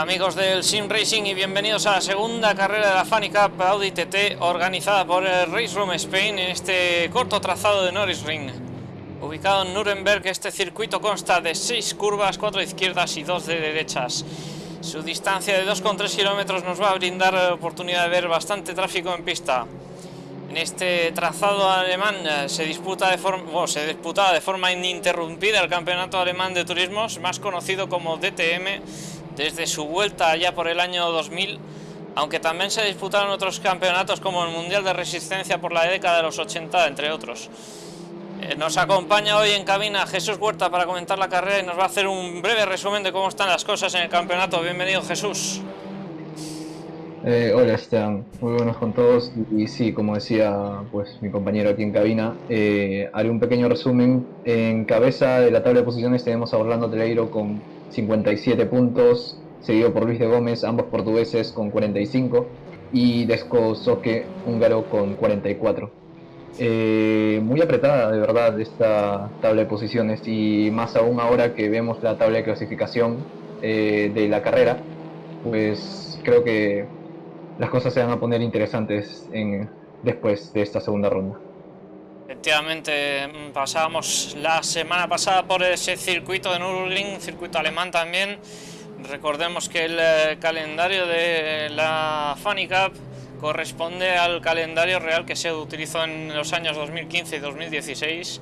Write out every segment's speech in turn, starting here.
Amigos del Sim Racing y bienvenidos a la segunda carrera de la Funny Cup Audi TT organizada por el Race Room Spain en este corto trazado de Norris Ring. Ubicado en Nuremberg, este circuito consta de 6 curvas, 4 de izquierdas y 2 de derechas. Su distancia de 2,3 kilómetros nos va a brindar la oportunidad de ver bastante tráfico en pista. En este trazado alemán eh, se disputa de se disputaba de forma ininterrumpida el Campeonato Alemán de Turismos, más conocido como DTM, desde su vuelta ya por el año 2000, aunque también se disputaron otros campeonatos como el Mundial de Resistencia por la década de los 80, entre otros. Eh, nos acompaña hoy en cabina Jesús Huerta para comentar la carrera y nos va a hacer un breve resumen de cómo están las cosas en el campeonato. Bienvenido Jesús. Eh, hola Esteban, muy buenos con todos y, sí, como decía pues mi compañero aquí en cabina, eh, haré un pequeño resumen. En cabeza de la tabla de posiciones tenemos a Orlando Teleiro con 57 puntos, seguido por Luis de Gómez, ambos portugueses con 45, y Desco Soque, húngaro, con 44. Eh, muy apretada, de verdad, esta tabla de posiciones, y más aún ahora que vemos la tabla de clasificación eh, de la carrera, pues creo que las cosas se van a poner interesantes después de esta segunda ronda. Efectivamente, mm, pasábamos la semana pasada por ese circuito de Nürburgring, circuito alemán también. Recordemos que el eh, calendario de la Funny Cup corresponde al calendario real que se utilizó en los años 2015 y 2016.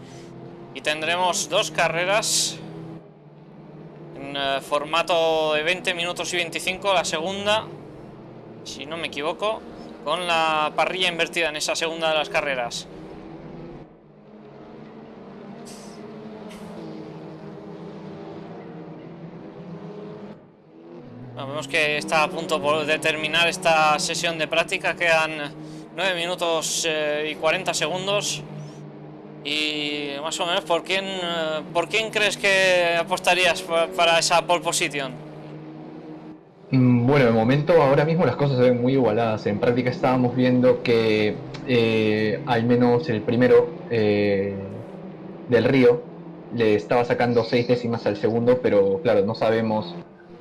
Y tendremos dos carreras en eh, formato de 20 minutos y 25. La segunda, si no me equivoco, con la parrilla invertida en esa segunda de las carreras. Vemos que está a punto de terminar esta sesión de práctica, quedan 9 minutos eh, y 40 segundos. Y más o menos, ¿por quién, eh, ¿por quién crees que apostarías para esa pole position? Mm, bueno, de momento ahora mismo las cosas se ven muy igualadas. En práctica estábamos viendo que eh, al menos el primero del Río le estaba sacando seis décimas al segundo, pero claro, no sabemos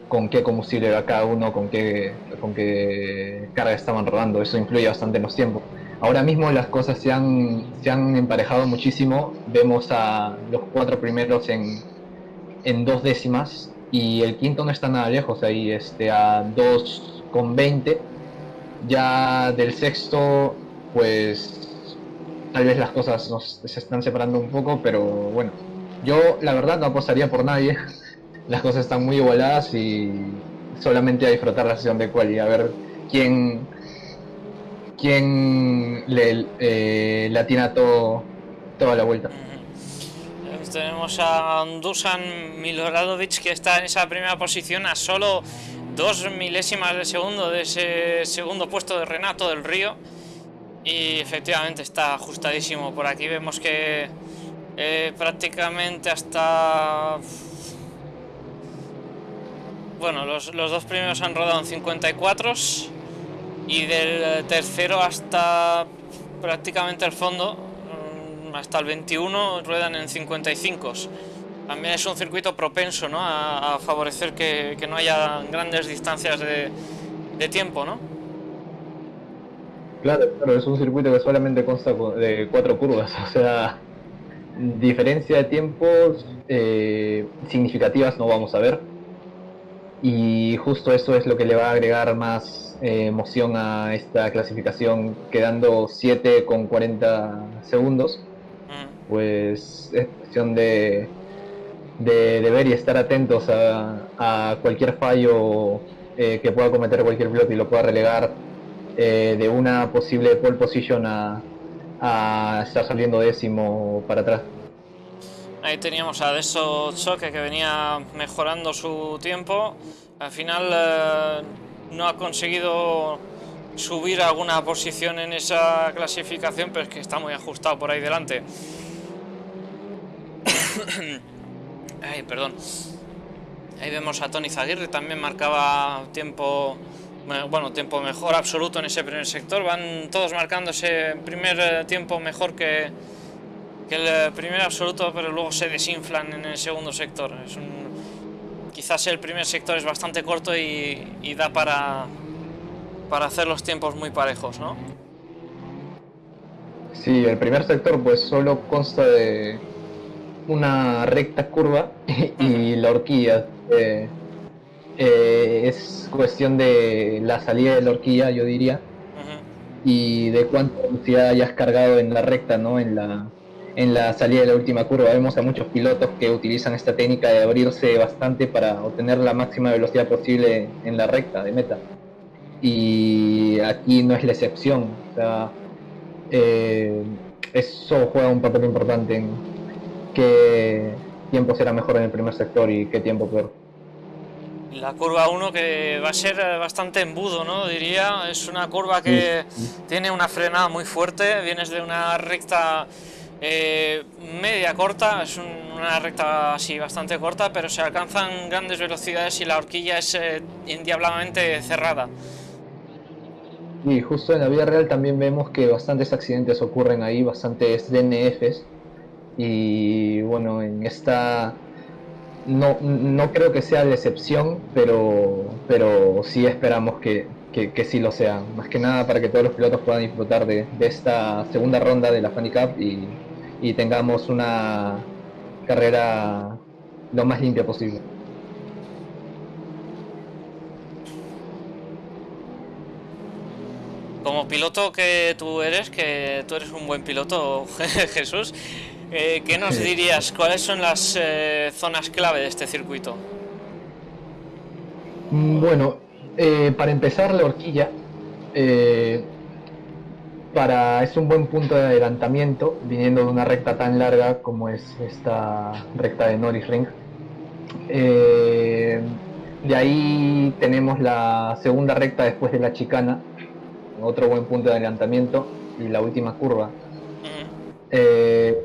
con qué combustible va cada uno, con qué, con qué carga estaban rodando, eso influye bastante en los tiempos. Ahora mismo las cosas se han, se han emparejado muchísimo, vemos a los cuatro primeros en, en dos décimas y el quinto no está nada lejos ahí, este, a 2,20. Ya del sexto, pues tal vez las cosas se están separando un poco, pero bueno, yo la verdad no apostaría por nadie las cosas están muy igualadas y solamente a disfrutar la sesión de quali, a ver quién quién le eh, latina todo toda la vuelta. Tenemos a Dusan Miloradovic que está en esa primera posición a solo dos milésimas de segundo de ese segundo puesto de Renato del Río y efectivamente está ajustadísimo por aquí vemos que eh, prácticamente hasta bueno, los, dos primeros han rodado en 54 y del tercero hasta prácticamente el fondo, mm, hasta el 21, ruedan en 55. También es un circuito propenso ¿no? a, favorecer que, no haya grandes distancias de, tiempo, ¿no? Claro, claro, es un circuito que solamente consta de cuatro curvas, o sea, diferencia de tiempos eh, significativas no vamos a ver y justo eso es lo que le va a agregar más eh, emoción a esta clasificación, quedando 7 con 40 segundos. Mm. Pues es cuestión de, de, ver y estar atentos a, cualquier fallo eh, que pueda cometer cualquier piloto y lo pueda relegar eh, de una posible pole position a, a estar saliendo décimo para atrás. Ahí teníamos a Deso Choque que venía mejorando su tiempo. Al final eh, no ha conseguido subir alguna posición en esa clasificación, pero es que está muy ajustado por ahí delante. Ay, perdón. Ahí vemos a Tony Zaguirre, también marcaba tiempo, bueno, tiempo mejor absoluto en ese primer sector. Van todos marcando ese primer eh, tiempo mejor que, que el primer absoluto, pero luego se desinflan en el segundo sector. Es un, quizás el primer sector es bastante corto y, da para, para hacer los tiempos muy parejos, ¿no? Sí, el primer sector pues solo consta de una recta curva y la horquilla. Eh, eh, es cuestión de la salida de la horquilla, yo diría, y de cuánta velocidad hayas cargado en la recta, ¿no? En la, en la salida de la última curva. Vemos a muchos pilotos que utilizan esta técnica de abrirse bastante para obtener la máxima velocidad posible en la recta de meta. Y aquí no es la excepción. O sea, eh, eso juega un papel importante en qué tiempo será mejor en el primer sector y qué tiempo peor. La curva 1 que va a ser bastante embudo, ¿no? Diría, es una curva que tiene una frenada muy fuerte, vienes de una recta eh, media corta, es una recta así bastante corta, pero se alcanzan grandes velocidades y la horquilla es eh, endiabladamente cerrada. Y justo en la vida real también vemos que bastantes accidentes ocurren ahí, bastantes DNFs. Y bueno, en esta no, no creo que sea la excepción, pero, pero sí esperamos que, que, sí lo sea. Más que nada para que todos los pilotos puedan disfrutar de, de esta segunda ronda de la Funny Cup y, y tengamos una carrera lo más limpia posible. Como piloto que tú eres, que tú eres un buen piloto, Jesús, eh, ¿qué nos dirías? ¿Cuáles son las eh, zonas clave de este circuito? Mm, bueno, eh, para empezar la horquilla, para, es un buen punto de adelantamiento viniendo de una recta tan larga como es esta recta de Norris Ring. Eh, de ahí tenemos la segunda recta después de la chicana, otro buen punto de adelantamiento y la última curva. Eh,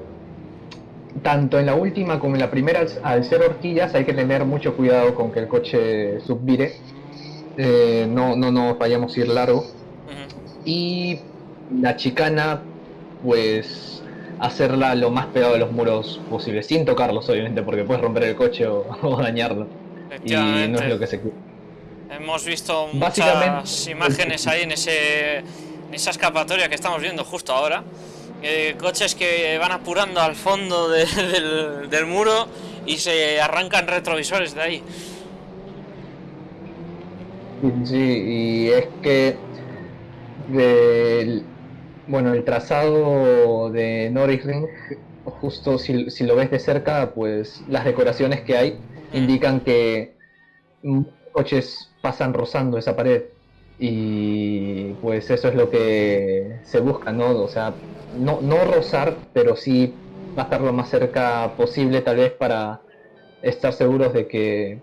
tanto en la última como en la primera, al, ser horquillas, hay que tener mucho cuidado con que el coche subvire. Eh, no, no nos vayamos a ir largo. Y la chicana, pues hacerla lo más pegado de los muros posible, sin tocarlos obviamente, porque puedes romper el coche o, dañarlo. Y no es lo que se quiere. Hemos visto muchas imágenes ahí en, ese, en esa escapatoria que estamos viendo justo ahora. Eh, coches que van apurando al fondo del, del, muro y se arrancan retrovisores de ahí. Sí, y es que de, bueno, el trazado de Norris Ring, justo si, lo ves de cerca, pues las decoraciones que hay indican que coches pasan rozando esa pared y pues eso es lo que se busca, ¿no? O sea, no, no rozar, pero sí estar lo más cerca posible tal vez para estar seguros de que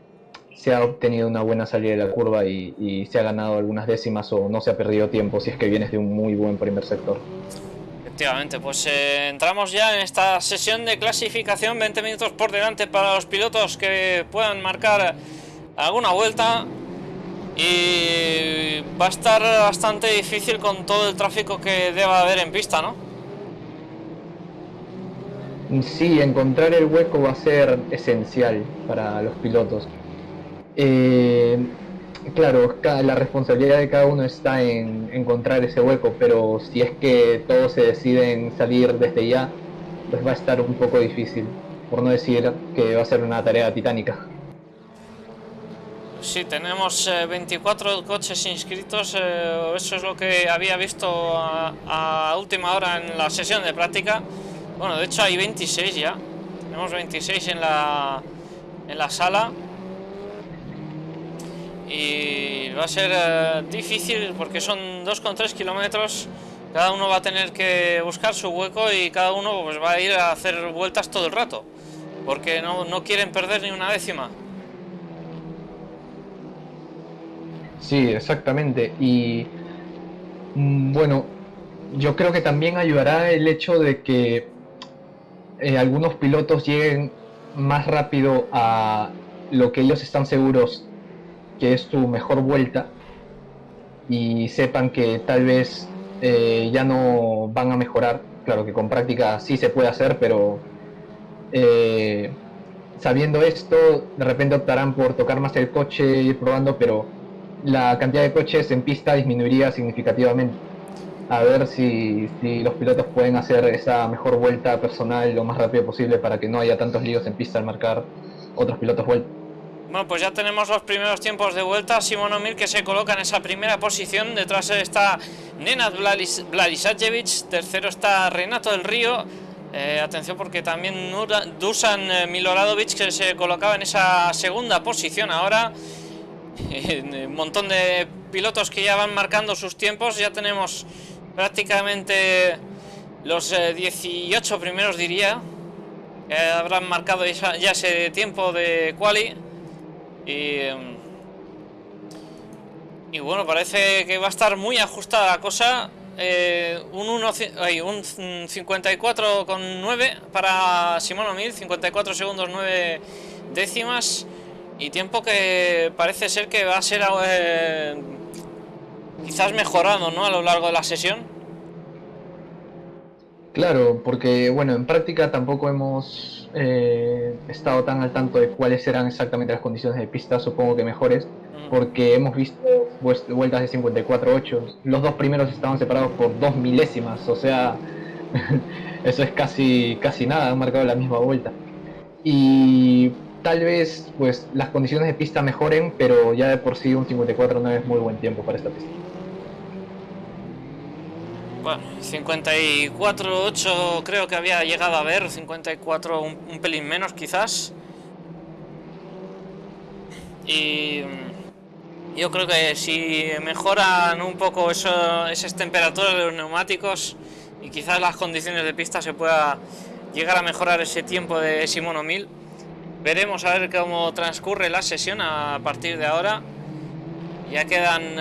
se ha obtenido una buena salida de la curva y, se ha ganado algunas décimas o no se ha perdido tiempo si es que vienes de un muy buen primer sector. Efectivamente, pues eh, entramos ya en esta sesión de clasificación, 20 minutos por delante para los pilotos que puedan marcar alguna vuelta y va a estar bastante difícil con todo el tráfico que deba haber en pista, ¿no? Sí, encontrar el hueco va a ser esencial para los pilotos. Eh, claro, la responsabilidad de cada uno está en encontrar ese hueco, pero si es que todos se deciden salir desde ya, pues va a estar un poco difícil, por no decir que va a ser una tarea titánica. Sí, tenemos 24 eh, coches inscritos, eh, eso es lo que había visto a, última hora en la sesión de práctica. Bueno, de hecho hay 26 ya, tenemos 26 en la, en la sala y va a ser eh, difícil porque son 2,3 kilómetros. Cada uno va a tener que buscar su hueco y cada uno pues va a ir a hacer vueltas todo el rato porque no, no quieren perder ni una décima. Sí, exactamente. Y mm, bueno yo creo que también ayudará el hecho de que eh, algunos pilotos lleguen más rápido a lo que ellos están seguros que es tu mejor vuelta y sepan que tal vez eh, ya no van a mejorar. Claro que con práctica sí se puede hacer, pero eh, sabiendo esto, de repente optarán por tocar más el coche, ir probando, pero la cantidad de coches en pista disminuiría significativamente. A ver si, si los pilotos pueden hacer esa mejor vuelta personal lo más rápido posible para que no haya tantos líos en pista al marcar otros pilotos vuelta. Bueno, pues ya tenemos los primeros tiempos de vuelta. Simón O'Mil que se coloca en esa primera posición. Detrás está Nenad Vladisajevic. Tercero está Renato del Río. Eh, atención porque también Dusan eh, Miloradovic que se colocaba en esa segunda posición ahora. un montón de pilotos que ya van marcando sus tiempos. Ya tenemos prácticamente los 18 eh, primeros diría. Habrán marcado ya ese tiempo de quali. Em, y, bueno, parece que va a estar muy ajustada la cosa. Eh, un, un 54,9 para Simón O'Mil, 54 segundos 9 décimas. Y tiempo que parece ser que va a ser eh, quizás mejorado ¿no? a lo largo de la sesión. Claro, porque bueno, en práctica tampoco hemos eh, estado tan al tanto de cuáles eran exactamente las condiciones de pista, supongo que mejores, porque hemos visto vueltas de 54-8. Los dos primeros estaban separados por dos milésimas, o sea, eso es casi, casi nada, han marcado la misma vuelta. Y tal vez pues las condiciones de pista mejoren, pero ya de por sí un 54 no es muy buen tiempo para esta pista. Bueno, 54-8 creo que había llegado a ver, 54 un, pelín menos quizás. Y yo creo que si mejoran un poco eso, esas temperaturas de los neumáticos y quizás las condiciones de pista se pueda llegar a mejorar ese tiempo de Simono 1000. Veremos a ver cómo transcurre la sesión a partir de ahora. Ya quedan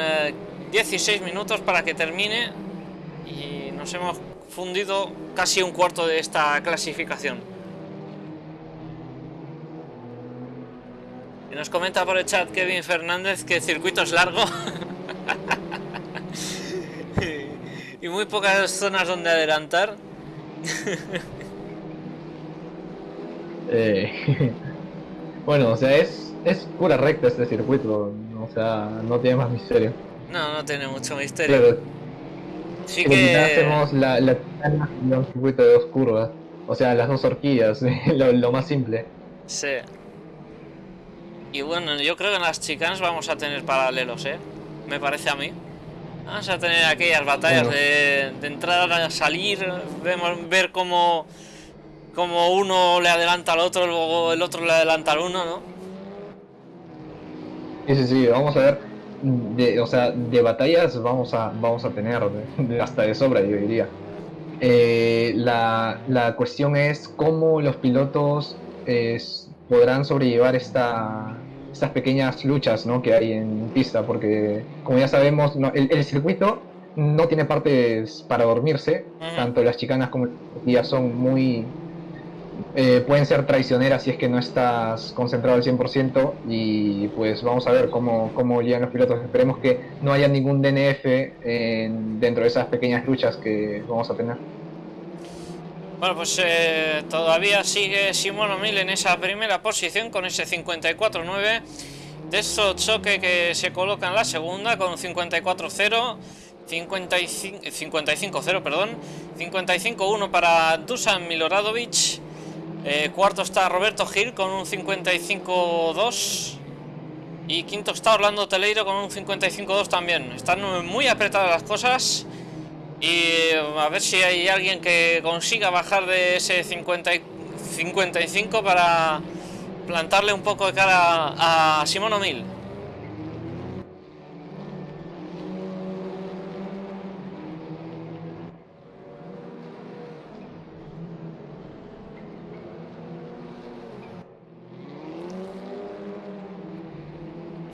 16 eh, minutos para que termine y nos hemos fundido casi un cuarto de esta clasificación. Y nos comenta por el chat Kevin Fernández que el circuito es largo. y muy pocas zonas donde adelantar. Eh, bueno, o sea, es, es pura recta este circuito. O sea, no tiene más misterio. No, no tiene mucho misterio. Sí que... hacemos la, la un circuito de dos curvas. O sea, las dos horquillas, lo, más simple. Sí. Y bueno, yo creo que en las chicas vamos a tener paralelos, ¿eh? Me parece a mí. Vamos a tener aquellas batallas de, de entrar a salir, vemos, ver cómo, cómo uno le adelanta al otro, luego el otro le adelanta al uno, ¿no? Sí, sí, sí, vamos a ver de, o sea, de batallas vamos a, vamos a tener hasta de sobra, yo diría. Eh, la, la, cuestión es cómo los pilotos podrán sobrellevar esta, estas pequeñas luchas ¿no? que hay en pista, porque como ya sabemos, el, el, circuito no tiene partes para dormirse, tanto las chicanas como las son muy, eh, pueden ser traicioneras si es que no estás concentrado al 100% y pues vamos a ver cómo, cómo llegan los pilotos. Esperemos que no haya ningún DNF dentro de esas pequeñas luchas que vamos a tener. Bueno, pues eh, todavía sigue Simón O'Mil en esa primera posición con ese 54-9. De esto choque que se coloca en la segunda con 54-0. 55-0, perdón. 55-1 para Dusan Miloradovic. Eh, cuarto está Roberto Gil con un 55-2. Y quinto está Orlando Teleiro con un 55-2 también. Están muy apretadas las cosas. Y a ver si hay alguien que consiga bajar de ese 50 55 para plantarle un poco de cara a Simón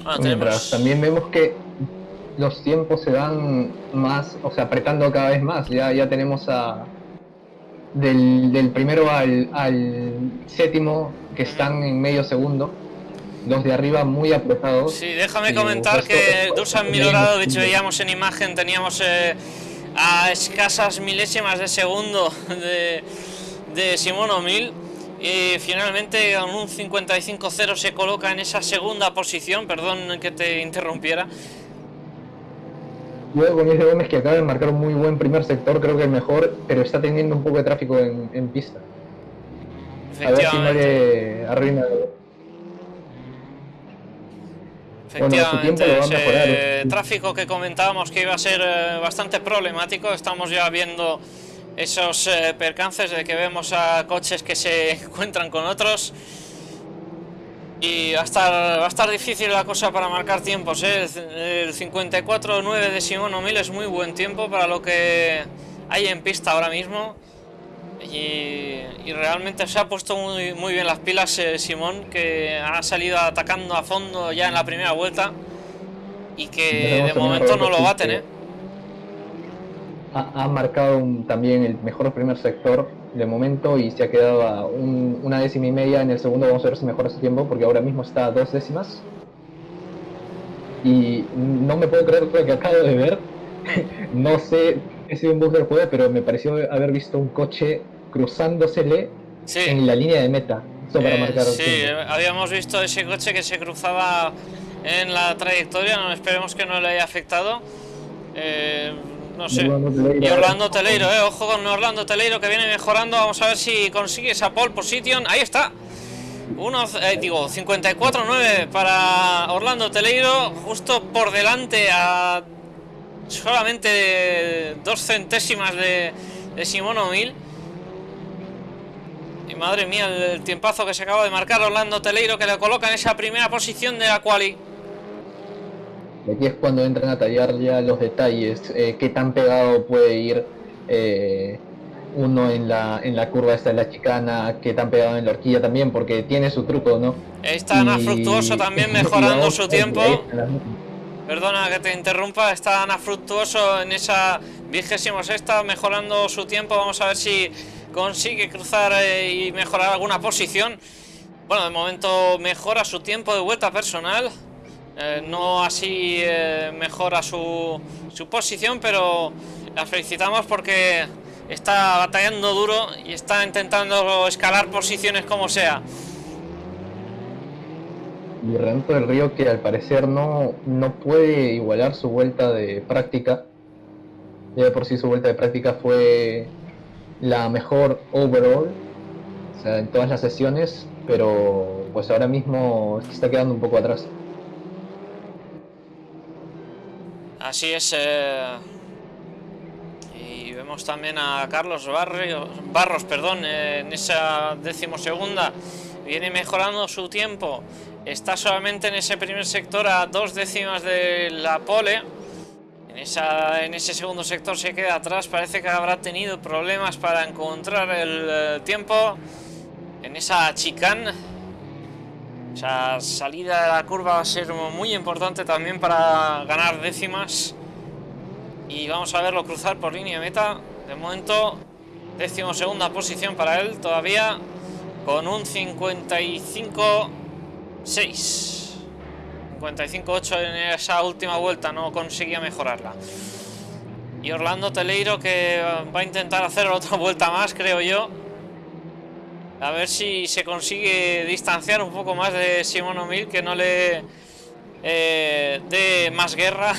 O'Mil. Ah, también vemos que los tiempos se dan más, o sea, apretando cada vez más. Ya, ya tenemos a del, primero al, séptimo que están en medio segundo. Los de arriba muy apretados. Sí, déjame comentar que Dusan Miloradovic veíamos en imagen, teníamos eh, a escasas milésimas de segundo de, de Simón O'Mil Y finalmente con un 55-0 se coloca en esa segunda posición. Perdón que te interrumpiera. Luego con ese Gómez que acaba de marcar un muy buen primer sector, creo que el mejor, pero está teniendo un poco de tráfico en, pista. A ver si no le arruina. Efectivamente, ese tráfico que comentábamos que iba a ser eh, bastante problemático, estamos ya viendo esos eh, percances de que vemos a coches que se encuentran con otros. Y va a estar, va a estar difícil la cosa para marcar tiempos, ¿eh? el 54.9 de Simón O'Mill es muy buen tiempo para lo que hay en pista ahora mismo. Y, realmente se ha puesto muy, muy bien las pilas eh, Simón que ha salido atacando a fondo ya en la primera vuelta y que de momento no lo va a tener ha, marcado también el mejor primer sector de momento y se ha quedado a una décima y media en el segundo. Vamos a ver si mejora su tiempo porque ahora mismo está a dos décimas. Y no me puedo creer lo que acabo de ver. no sé si es un bug del juego, pero me pareció haber visto un coche cruzándosele en la línea de meta. para eh, marcar sí, habíamos visto ese coche que se cruzaba en la trayectoria. No esperemos que no le haya afectado. Eh, no sé. Y Orlando Teleiro, eh. Ojo con Orlando Teleiro que viene mejorando. Vamos a ver si consigue esa pole position. Ahí está. Uno, eh, digo, 54-9 para Orlando Teleiro. Justo por delante a solamente dos centésimas de, de Simón O'Mill. Y madre mía, el tiempazo que se acaba de marcar Orlando Teleiro que le coloca en esa primera posición de la quali. Y aquí es cuando entran a tallar ya los detalles, eh, qué tan pegado puede ir eh, uno en la, en la curva esta de la chicana, qué tan pegado en la horquilla también, porque tiene su truco, ¿no? Está Ana Fructuoso también mejorando su tiempo. Perdona que te interrumpa, está Ana Fructuoso en esa vigésima sexta mejorando su tiempo. Vamos a ver si consigue cruzar eh, y mejorar alguna posición. Bueno, de momento mejora su tiempo de vuelta personal. Eh, no así eh, mejora su, su posición, pero la felicitamos porque está batallando duro y está intentando escalar posiciones como sea. Y Renato del Río que al parecer no, no puede igualar su vuelta de práctica. Ya de por sí su vuelta de práctica fue la mejor overall, o sea, en todas las sesiones, pero pues ahora mismo está quedando un poco atrás. Así es. Eh, y vemos también a Carlos Barrios, Barros perdón, en esa decimosegunda. Viene mejorando su tiempo. Está solamente en ese primer sector a dos décimas de la pole. En, esa, en ese segundo sector se queda atrás. Parece que habrá tenido problemas para encontrar el eh, tiempo. En esa chicane esa salida de la curva va a ser muy importante también para ganar décimas. Y vamos a verlo cruzar por línea meta. De momento, décimo segunda posición para él todavía con un 55-6. 55-8 en esa última vuelta, no conseguía mejorarla. Y Orlando Teleiro que va a intentar hacer otra vuelta más, creo yo. A ver si se consigue distanciar un poco más de Simón O'Mill, que no le eh, dé más guerra.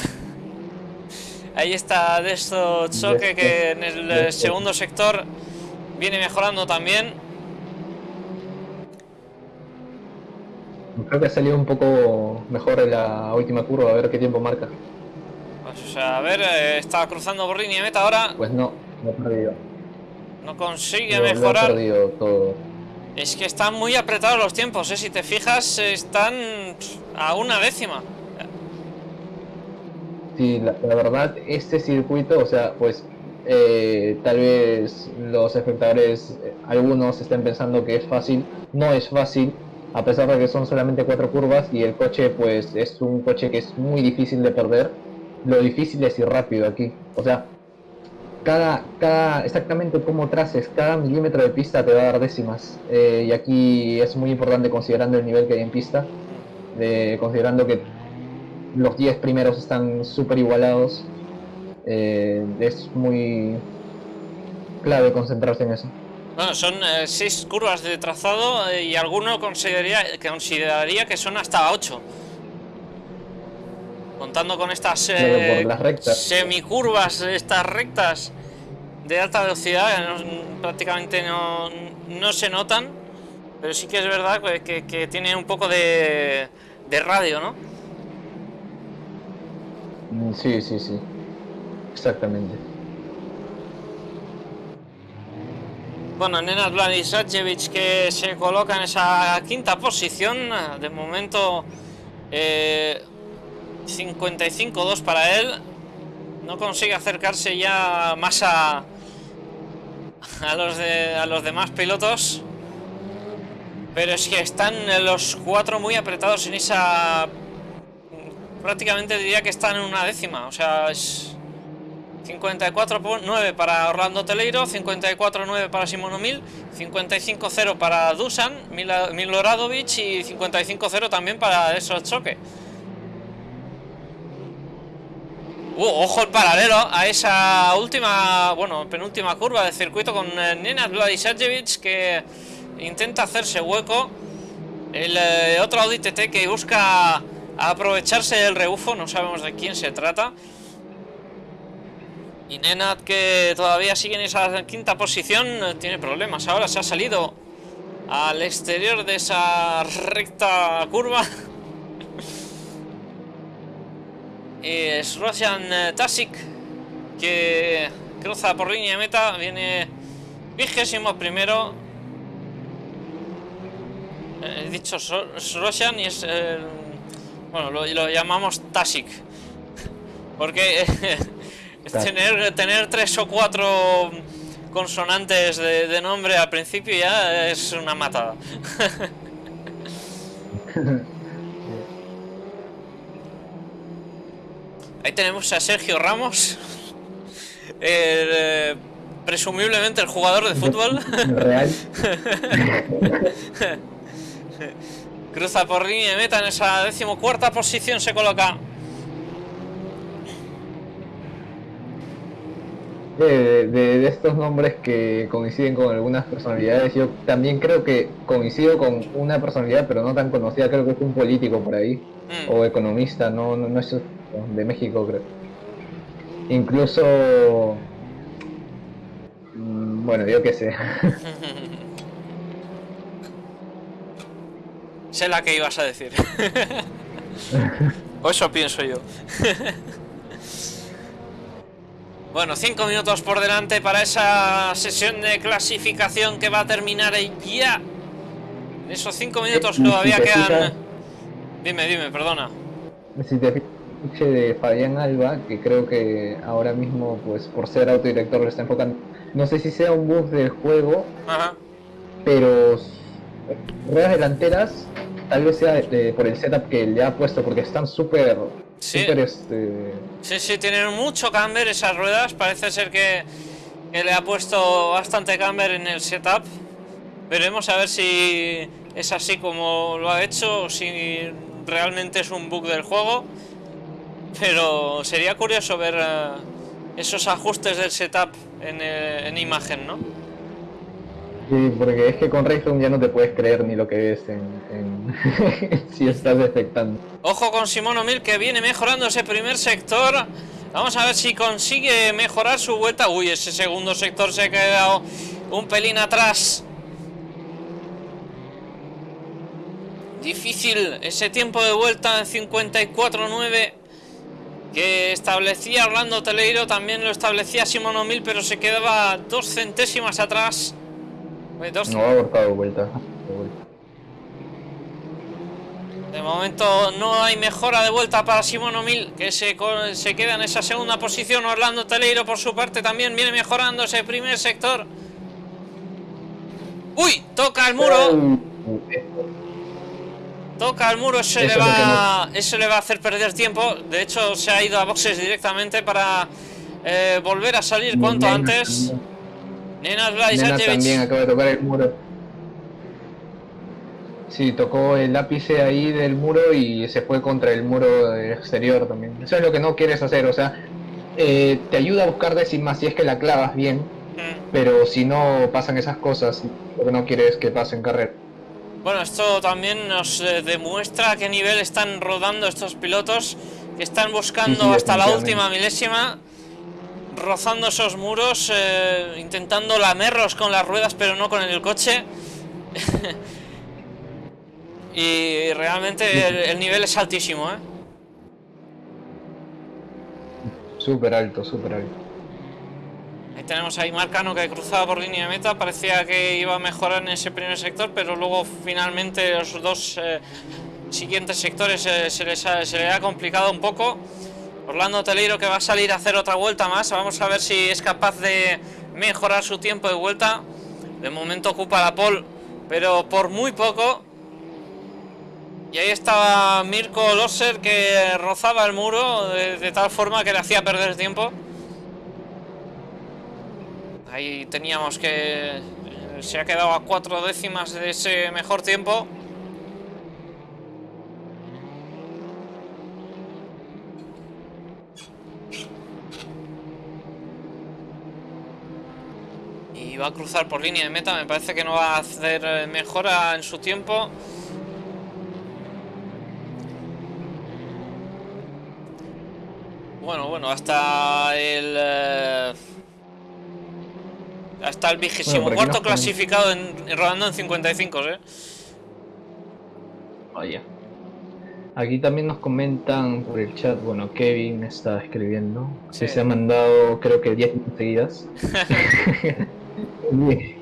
Ahí está de esto choque que en el segundo sector viene mejorando también. Creo que ha salido un poco mejor en la última curva, a ver qué tiempo marca. Pues, a ver, eh, está cruzando por línea meta ahora. Pues no, no ha perdido. No consigue mejorar. Es que están muy apretados los tiempos, ¿eh? si te fijas, están a una décima. Sí, la, verdad, este circuito, o sea, pues eh, tal vez los espectadores, eh, algunos estén pensando que es fácil, no es fácil, a pesar de que son solamente cuatro curvas y el coche pues es un coche que es muy difícil de perder, lo difícil es ir rápido aquí, o sea, cada, cada, exactamente cómo traces cada milímetro de pista te va a dar décimas. Eh, y aquí es muy importante considerando el nivel que hay en pista, considerando que los 10 primeros están súper igualados. Eh, es muy clave concentrarse en eso. Bueno, son eh, seis curvas de trazado eh, y alguno consideraría, consideraría que son hasta ocho. Contando con estas las rectas. semicurvas, estas rectas de alta velocidad, no- prácticamente no, no se notan, pero sí que es verdad que, que- que tiene un poco de, de radio, ¿no? Mm, Sí, sí, sí. Exactamente. Bueno, Nenad Vladisajevic que se coloca en esa quinta posición, de momento eh, 55-2 para él, no consigue acercarse ya más a, a, los de, a los demás pilotos, pero es que están los cuatro muy apretados en esa... prácticamente diría que están en una décima, o sea, es... 54.9 para Orlando Teleiro, 54.9 para Simono Mil, 55.0 para Dusan, Miloradovic y 55.0 también para esos choque. Uh, ojo el paralelo a esa última, bueno, penúltima curva de circuito con eh, Nenad Vladisajevic que intenta hacerse hueco. El eh, otro Audi TT que busca aprovecharse del rebufo, no sabemos de quién se trata. Y Nenad que todavía sigue en esa quinta posición eh, tiene problemas. Ahora se ha salido al exterior de esa recta curva. es Roshan eh, Tasic que cruza por línea de meta. Viene vigésimo primero. Eh, He dicho Roshan y es... eh, bueno, lo, lo llamamos Tasic. Porque tener, tener tres o cuatro consonantes de, de nombre al principio ya es una matada. Ahí tenemos a Sergio Ramos, el, eh, presumiblemente el jugador de fútbol. Real. Cruza por línea de meta en esa decimocuarta posición se coloca. De, de- de estos nombres que coinciden con algunas personalidades, yo también creo que coincido con una personalidad, pero no tan conocida, creo que es un político por ahí, Mm. o economista, no, no, no es de México, creo. Incluso, mm, bueno, yo qué sé. Sé la que ibas a decir. o eso pienso yo. bueno, cinco minutos por delante para esa sesión de clasificación que va a terminar ya. En esos cinco minutos Sí, todavía si quedan. fijas- Dime, dime, perdona. Si te de Fabián Alba, que creo que ahora mismo, pues por ser autodirector, lo está enfocando. No sé si sea un bug del juego, Ajá. pero ruedas delanteras tal vez sea por el setup que le ha puesto, porque están súper, Sí. súper, este, Sí, sí, tienen mucho camber esas ruedas. Parece ser que, que le ha puesto bastante camber en el setup. Veremos a ver si es así como lo ha hecho o si realmente es un bug del juego. Pero sería curioso ver eh, esos ajustes del setup en, eh, en imagen, ¿no? sí, porque es que con Rayzone ya no te puedes creer ni lo que ves en, en- si estás detectando. Ojo con Simón O'Mill que viene mejorando ese primer sector. Vamos a ver si consigue mejorar su vuelta. Uy, ese segundo sector se ha quedado un pelín atrás. Difícil ese tiempo de vuelta en 54.9 que establecía Orlando Teleiro. También lo establecía Simón O'Mill, pero se quedaba dos centésimas atrás. Dos No ha abortado vuelta. De momento no hay mejora de vuelta para Simón O'Mill, que se, se queda en esa segunda posición. Orlando Teleiro, por su parte, también viene mejorando ese primer sector. ¡Uy! Toca el muro. Toca el muro, eso, Eso le es va, eso le va a hacer perder tiempo. De hecho, se ha ido a boxes directamente para eh, volver a salir cuanto Nena- antes. Nena Vladisajevic. también acaba de tocar el muro. Sí, tocó el ápice ahí del muro y se fue contra el muro exterior también. Eso es lo que no quieres hacer, o sea, eh, te ayuda a buscar décimas si es que la clavas bien, Mm. Pero si no pasan esas cosas, lo que no quieres que pasen carrera. Bueno, esto también nos eh, demuestra a qué nivel están rodando estos pilotos que están buscando Sí, sí, hasta la última milésima, rozando esos muros, eh, intentando lamerlos con las ruedas, pero no con el coche. y realmente el, el nivel es altísimo, ¿eh? Súper alto, súper alto. Ahí tenemos ahí Marcano que cruzaba por línea de meta, parecía que iba a mejorar en ese primer sector, pero luego finalmente los dos eh, siguientes sectores eh, se, les ha, se le ha complicado un poco. Orlando Teleiro que va a salir a hacer otra vuelta más, vamos a ver si es capaz de mejorar su tiempo de vuelta. De momento ocupa la pole, pero por muy poco. Y ahí estaba Mirko Losser que rozaba el muro de tal forma que le hacía perder tiempo. Ahí teníamos que... eh, Se ha quedado a cuatro décimas de ese mejor tiempo. Y va a cruzar por línea de meta. Me parece que no va a hacer eh, mejora en su tiempo. Bueno, bueno, hasta el... hasta el vigésimo cuarto ponen- clasificado en, rodando en 55, ¿eh? Vaya. Aquí también nos comentan por el chat, bueno, Kevin está escribiendo, Sí. que se ha mandado creo que 10 seguidas.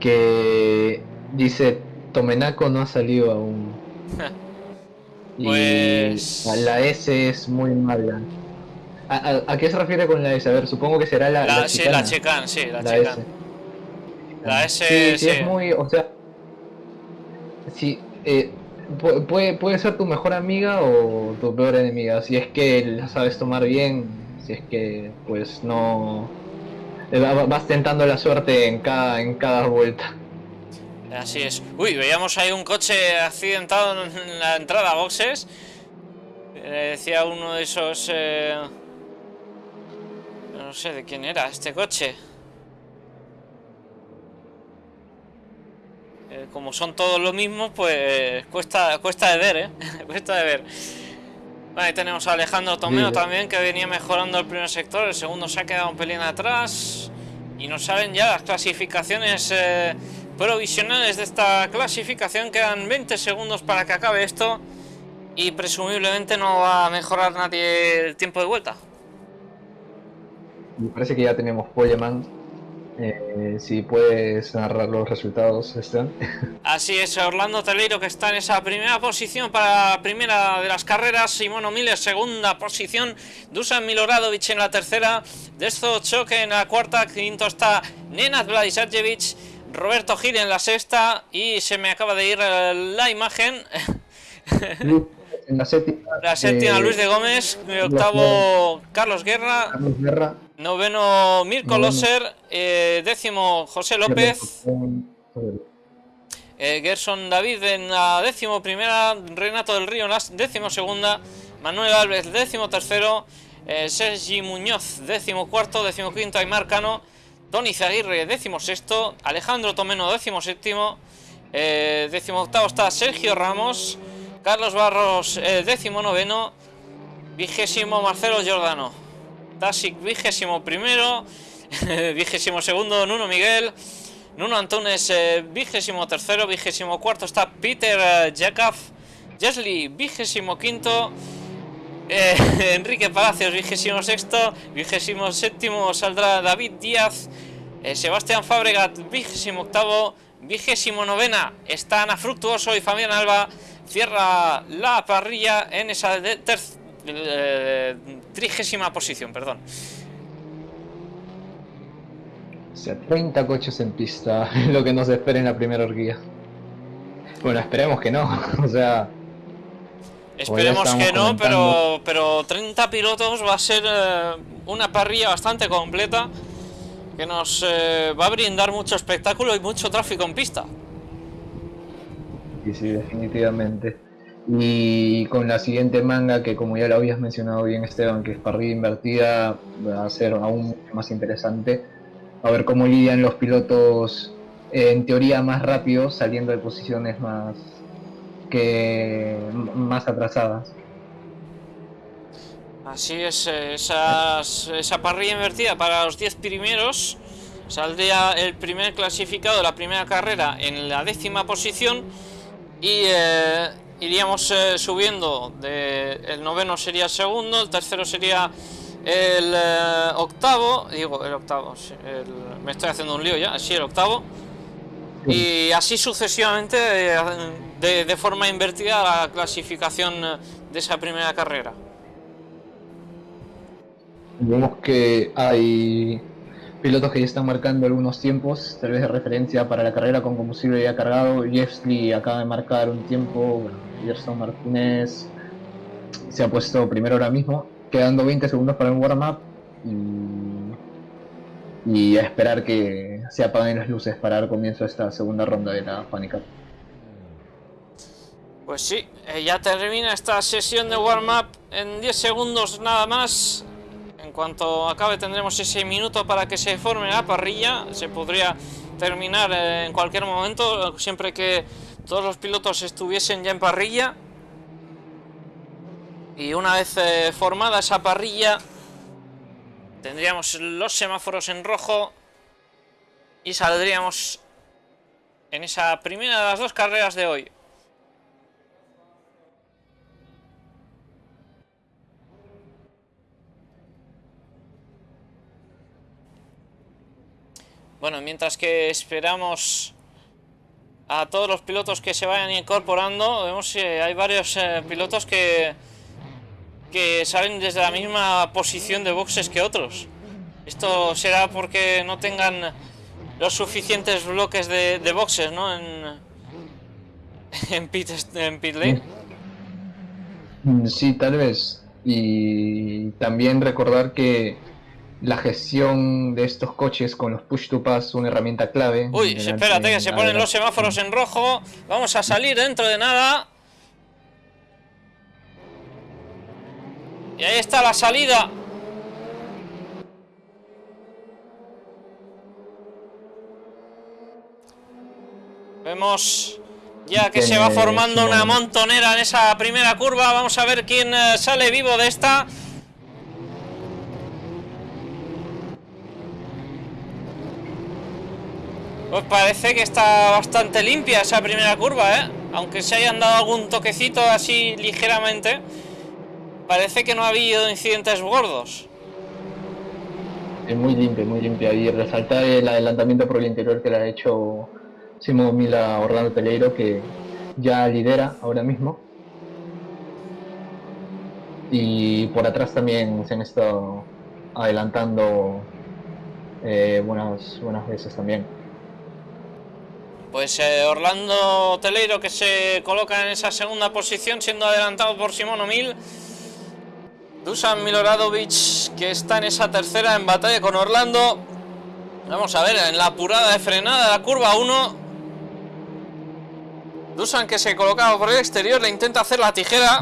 que dice, Tomenaco no ha salido aún. y Pues- la S es muy mala. ¿A, qué se refiere con la S? A ver, supongo que será la, La, la chicana. la checan, sí, la, La checan. S. La S, sí, sí, sí. es muy, o sea, sí, eh, pu- puede, puede ser tu mejor amiga o tu peor enemiga, si es que la sabes tomar bien, si es que pues no eh, va- vas tentando la suerte en cada, en cada vuelta. Así es. Uy, veíamos ahí un coche accidentado en la entrada a boxes. Eh, decía uno de esos... eh, sé de quién era este coche. Eh, como son todos lo mismo, pues cuesta, cuesta de ver, ¿eh? cuesta de ver. Ahí tenemos a Alejandro Tomeo Sí. también, que venía mejorando el primer sector. El segundo se ha quedado un pelín atrás. Y nos salen ya las clasificaciones eh, provisionales de esta clasificación. Quedan 20 segundos para que acabe esto. Y presumiblemente no va a mejorar nadie el tiempo de vuelta. Me parece que ya tenemos Poleman. Eh, si puedes narrar los resultados, Esteban. Así es, Orlando Teleiro que está en esa primera posición para la primera de las carreras, Simono Miller segunda posición, Dusan Miloradovic en la tercera, Desto Choque en la cuarta, quinto está Nenad Vladisajevic, Roberto Gil en la sexta y se me acaba de ir la imagen, En la séptima. la séptima eh, Luis de Gómez, octavo Carlos Guerra, Carlos Guerra. noveno Mirko Noveno. Loser, eh, décimo José López. Eh, Gerson David en la décimo primera, Renato del Río en la décimo segunda, Manuel Alves décimo tercero, eh, Sergi Muñoz décimo cuarto, décimo quinto Aymar Cano, Tony Zaguirre décimo sexto, Alejandro Tomeno décimo séptimo, eh, décimo octavo está Sergio Ramos, Carlos Barros eh, décimo noveno, vigésimo Marcelo Giordano, Tasic vigésimo primero, vigésimo segundo Nuno Miguel, Nuno Antunes, eh, vigésimo tercero, vigésimo cuarto está Peter eh, Jakab, Jesli, vigésimo quinto, eh, Enrique Palacios, vigésimo sexto, vigésimo séptimo saldrá David Díaz, eh, Sebastián Fabregat, vigésimo octavo, vigésimo novena está Ana Fructuoso y Fabián Alba, cierra la parrilla en esa de- ter- eh, trigésima posición, perdón. O sea, 30 coches en pista, lo que nos espera en la primera horquilla. Bueno, esperemos que no, o sea, Esperemos estábamos que no, pero, pero 30 pilotos va a ser eh, una parrilla bastante completa que nos eh, va a brindar mucho espectáculo y mucho tráfico en pista. Sí, sí, definitivamente. Y con la siguiente manga, que como ya lo habías mencionado bien Esteban, que es parrilla invertida, va a ser aún más interesante. a ver cómo lidian los pilotos en teoría más rápidos saliendo de posiciones más que más atrasadas. Así es, esa parrilla invertida para los 10 primeros. Saldría el primer clasificado la primera carrera en la décima posición y eh, iríamos eh, subiendo. De, el noveno sería el segundo, el tercero sería el eh, octavo, digo el octavo, me estoy haciendo un lío ya, así el octavo. Y así sucesivamente de, de forma invertida la clasificación de esa primera carrera. Vemos que hay pilotos que ya están marcando algunos tiempos, tal vez de referencia para la carrera con combustible ya cargado. Jeffsley acaba de marcar un tiempo, Gerson Martínez se ha puesto primero ahora mismo, quedando 20 segundos para el warm-up y, a esperar que se apaguen las luces para dar comienzo a esta segunda ronda de la Fanica. Pues sí, eh, ya termina esta sesión de warm-up en 10 segundos nada más cuanto acabe tendremos ese minuto para que se forme la parrilla. Se podría terminar eh, en cualquier momento, siempre que todos los pilotos estuviesen ya en parrilla. Y una vez eh, formada esa parrilla, tendríamos los semáforos en rojo y saldríamos en esa primera de las dos carreras de hoy. Bueno, mientras que esperamos a todos los pilotos que se vayan incorporando, vemos que hay varios eh, pilotos que, que salen desde la misma posición de boxes que otros. Esto será porque no tengan los suficientes bloques de, boxes, ¿no? En, en, pit, en pit lane. Mm, sí, tal vez. Y también recordar que la gestión de estos coches con los push to pass una herramienta clave. Uy, espérate que se ponen los semáforos en rojo. Vamos a salir dentro de nada. Y ahí está la salida. Vemos ya que se va formando una montonera en esa primera curva. Vamos a ver quién eh, sale vivo de esta. Pues parece que está bastante limpia esa primera curva, ¿eh? Aunque se hayan dado algún toquecito así ligeramente, parece que no ha habido incidentes gordos. Es muy limpia, muy limpia. Y resaltar el adelantamiento por el interior que le ha hecho Simón Mila Orlando Peleiro, que ya lidera ahora mismo. Y por atrás también se han estado adelantando eh, buenas, buenas veces también. Pues eh, Orlando Teleiro que se coloca en esa segunda posición siendo adelantado por Simón O'Mil. Dusan Miloradovic que está en esa tercera en batalla con Orlando. Vamos a ver, en la apurada de frenada de la curva 1. Dusan que se colocaba por el exterior, le intenta hacer la tijera.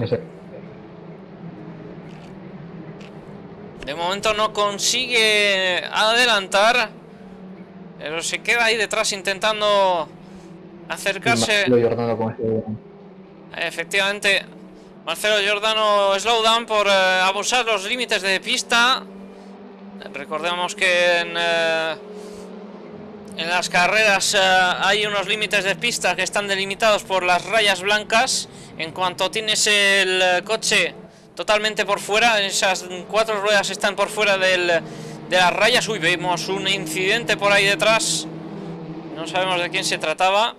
De momento no consigue adelantar. Pero se queda ahí detrás intentando acercarse. Efectivamente, Marcelo Giordano slowdown por eh, abusar los límites de pista. Recordemos que en, eh, en las carreras eh, hay unos límites de pista que están delimitados por las rayas blancas. En cuanto tienes el coche totalmente por fuera, esas cuatro ruedas están por fuera del, de las rayas. Uy, vemos un incidente por ahí detrás. No sabemos de quién se trataba.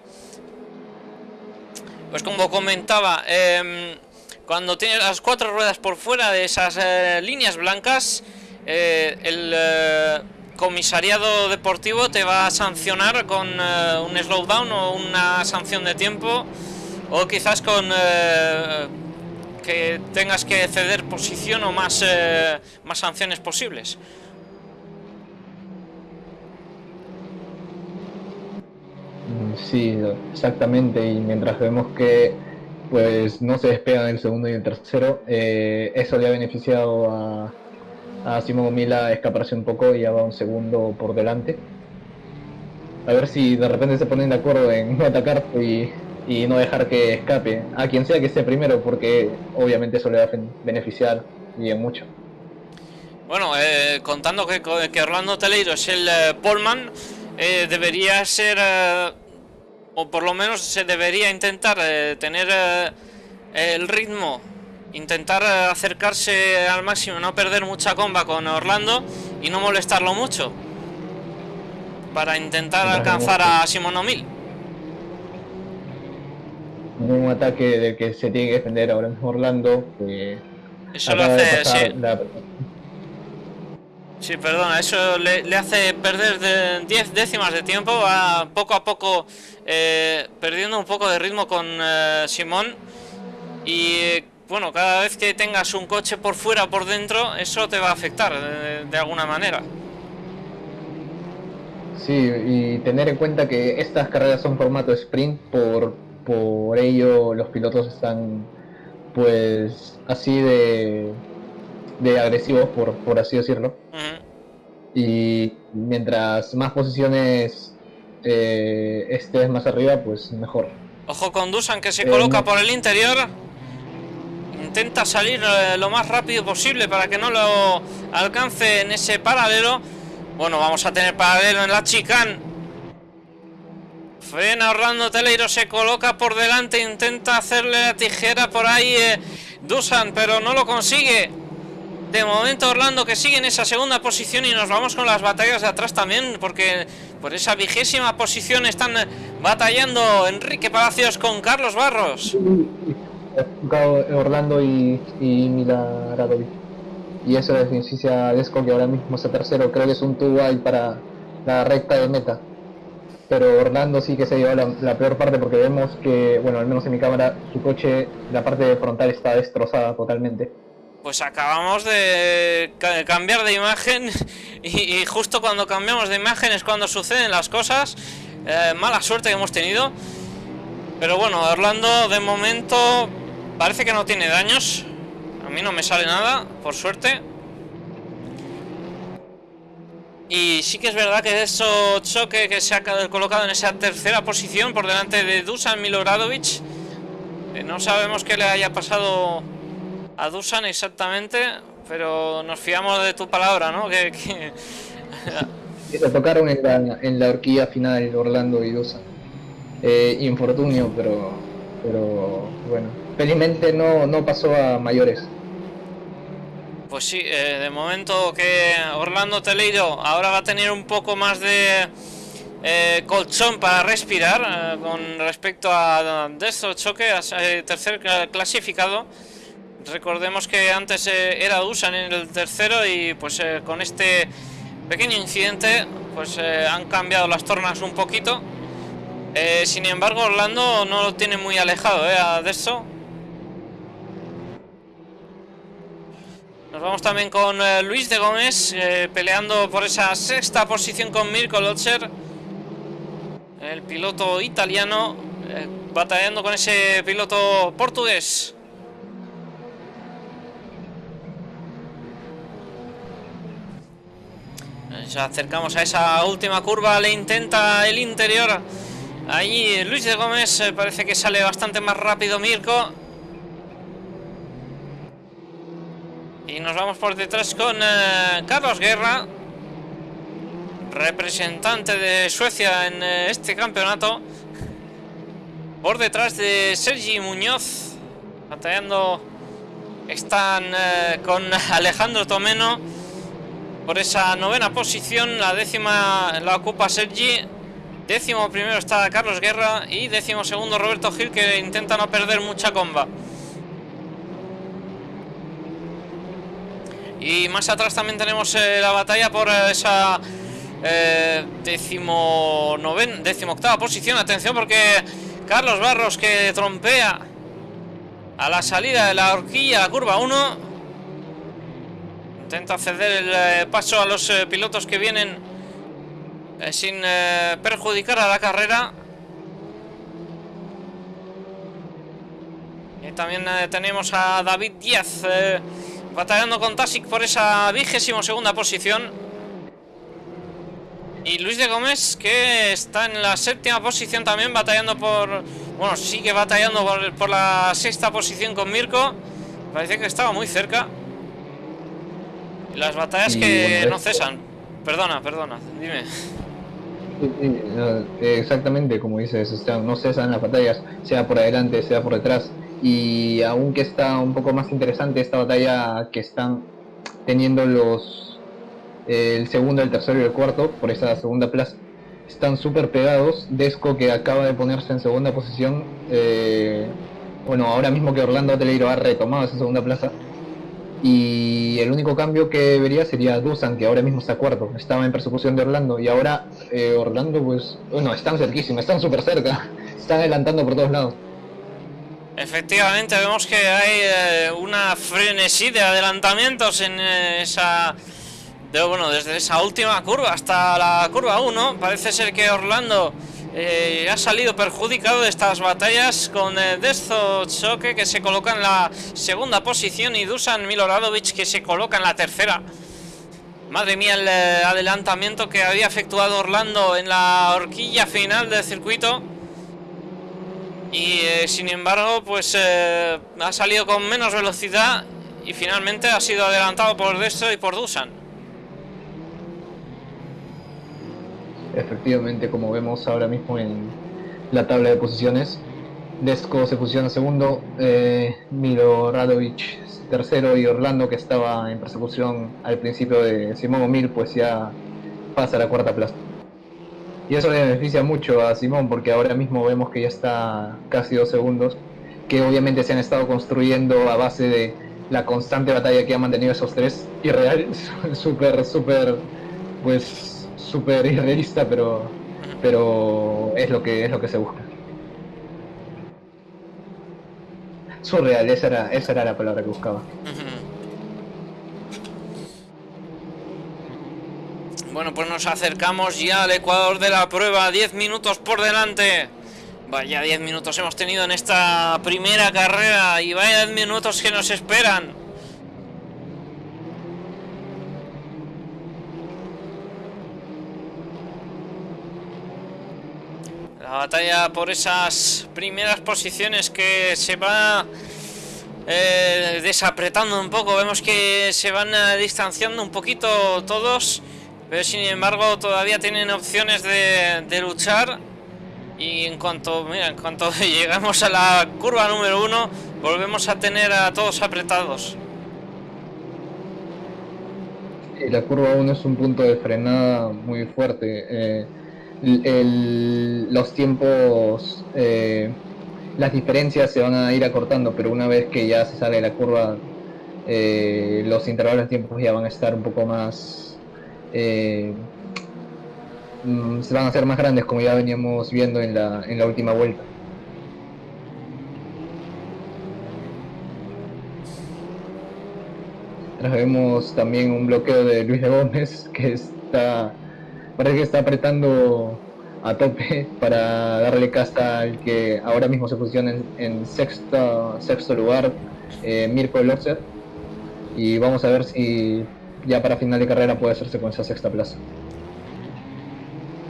Pues como comentaba, em, cuando tienes las cuatro ruedas por fuera de esas eh, líneas blancas, eh, el eh, comisariado deportivo te va a sancionar con un slowdown o una sanción de tiempo o quizás con que tengas que ceder posición o más, más sanciones posibles. Sí, exactamente. Y mientras vemos que pues no se despegan el segundo y el tercero, eh, eso le ha beneficiado a, a Simón Mila a escaparse un poco y ya va un segundo por delante. A ver si de repente se ponen de acuerdo en no atacar y, y no dejar que escape a quien sea que esté primero, porque obviamente eso le va a beneficiar bien mucho. Bueno, eh, contando que, que, Orlando Teleiro es el eh, Polman, eh, debería ser, o por lo menos se debería intentar tener el ritmo, intentar acercarse al máximo, no perder mucha comba con Orlando y no molestarlo mucho, para intentar alcanzar a Simón O'Mill. Un ataque del que se tiene que defender ahora mismo Orlando, Eso lo hace, Sí, perdona, eso le, hace perder de 10 décimas de tiempo, va poco a poco eh, perdiendo un poco de ritmo con eh, Simón. Y bueno, cada vez que tengas un coche por fuera o por dentro, eso te va a afectar de, de, alguna manera. Sí, y tener en cuenta que estas carreras son formato sprint, por, por ello los pilotos están pues así de de agresivos, por, por así decirlo. Y mientras más posiciones eh, estés más arriba, pues mejor. Ojo con Dusan que se coloca por el interior. Intenta salir eh, lo más rápido posible para que no lo alcance en ese paralelo. Bueno, vamos a tener paralelo en la chicane. Frena Orlando Teleiro, se coloca por delante, intenta hacerle la tijera por ahí eh, Dusan, pero no lo consigue. De momento Orlando que sigue en esa segunda posición y nos vamos con las batallas de atrás también, porque por esa vigésima posición están batallando Enrique Palacios con Carlos Barros. Orlando y, y Mila Y eso es beneficia a Desco que ahora mismo está tercero, creo que es un tubo ahí para la recta de meta. Pero Orlando sí que se lleva la, la, peor parte porque vemos que, bueno, al menos en mi cámara, su coche, la parte frontal está destrozada totalmente pues acabamos de cambiar de imagen y, justo cuando cambiamos de imagen es cuando suceden las cosas. Eh, mala suerte que hemos tenido. Pero bueno, Orlando de momento parece que no tiene daños. A mí no me sale nada, por suerte. Y sí que es verdad que eso choque que se ha colocado en esa tercera posición por delante de Dusan Miloradovic. no sabemos qué le haya pasado a Dusan exactamente, pero nos fiamos de tu palabra, ¿no? Que, que... Se tocaron en la, en la horquilla final Orlando y Dusan. Eh, infortunio, pero, pero bueno, felizmente no, no pasó a mayores. Pues sí, eh, de momento que Orlando Teleiro ahora va a tener un poco más de eh, colchón para respirar con respecto a de estos choques, tercer clasificado. Recordemos que antes eh, era Dusan en el tercero y pues eh, con este pequeño incidente pues eh, han cambiado las tornas un poquito. sin embargo Orlando no lo tiene muy alejado de eso. Nos vamos también con Luis de Gómez peleando por esa sexta posición con Mirko Lotzer. El piloto italiano batallando con ese piloto portugués. Ya acercamos a esa última curva, le intenta el interior. Ahí Luis de Gómez eh, parece que sale bastante más rápido Mirko. Y nos vamos por detrás con eh, Carlos Guerra, representante de Suecia en eh, este campeonato. Por detrás de Sergi Muñoz, batallando están con Alejandro Tomeno por esa novena posición. La décima la ocupa Sergi. Décimo primero está Carlos Guerra y décimo segundo Roberto Gil que intenta no perder mucha comba. Y más atrás también tenemos eh, la batalla por eh, esa eh, décimo, noven, décimo octava posición. Atención porque Carlos Barros que trompea a la salida de la horquilla, la curva 1. Intenta ceder el eh, paso a los eh, pilotos que vienen eh, sin perjudicar a la carrera. Y también tenemos a David Díaz batallando con Tasic por esa vigésimo segunda posición. Y Luis de Gómez, que está en la séptima posición también, batallando por... Bueno, sigue batallando por, la sexta posición con Mirko. Parece que estaba muy cerca. Las batallas que no cesan. Perdona, perdona, dime. exactamente como dices, no cesan las batallas, sea por adelante, sea por detrás. Y aunque está un poco más interesante esta batalla que están teniendo los el segundo, el tercero y el cuarto por esa segunda plaza, están súper pegados. Desco que acaba de ponerse en segunda posición, eh, bueno, ahora mismo que Orlando Teleiro ha retomado esa segunda plaza, y el único cambio que vería sería Dusan, que ahora mismo está cuarto. Estaba en persecución de Orlando. Y ahora eh, Orlando, pues, bueno, están cerquísimos, están súper cerca. Están adelantando por todos lados. Efectivamente, vemos que hay eh, una frenesí de adelantamientos en eh, esa... De, bueno, desde esa última curva hasta la curva 1. Parece ser que Orlando eh, ha salido perjudicado de estas batallas con eh, Choque que se coloca en la segunda posición y Dusan Miloradovic que se coloca en la tercera. Madre mía el eh, adelantamiento que había efectuado Orlando en la horquilla final del circuito. Y sin embargo pues ha salido con menos velocidad y finalmente ha sido adelantado por Desto y por Dusan. Efectivamente como vemos ahora mismo en la tabla de posiciones. Desco se posiciona segundo, eh, Milo Radovic tercero y Orlando que estaba en persecución al principio de Simón Omil pues ya pasa a la cuarta plaza. Y eso le beneficia mucho a Simón porque ahora mismo vemos que ya está casi dos segundos, que obviamente se han estado construyendo a base de la constante batalla que han mantenido esos tres, irreal, súper, súper, pues súper irrealista, pero, pero es lo que es lo que se busca. Surreal, esa era, esa era la palabra que buscaba. Bueno, pues nos acercamos ya al Ecuador de la prueba, 10 minutos por delante. Vaya 10 minutos hemos tenido en esta primera carrera y vaya 10 minutos que nos esperan. La batalla por esas primeras posiciones que se va eh, desapretando un poco. Vemos que se van eh, distanciando un poquito todos. Pero sin embargo todavía tienen opciones de, luchar. Y en cuanto, mira, en cuanto llegamos a la curva número uno, volvemos a tener a todos apretados. la curva 1 es un punto de frenada muy fuerte. Eh, los tiempos, eh, las diferencias se van a ir acortando, pero una vez que ya se sale la curva, eh, los intervalos de tiempos ya van a estar un poco más... Eh, mm, se van a hacer más grandes como ya veníamos viendo en la, en la última vuelta. vemos también un bloqueo de Luis de Gómez que está parece que está apretando a tope para darle casta al que ahora mismo se posiciona en, sexto, sexto lugar, eh, Mirko Lotzer. Y vamos a ver si ya para final de carrera puede hacerse con esa sexta plaza.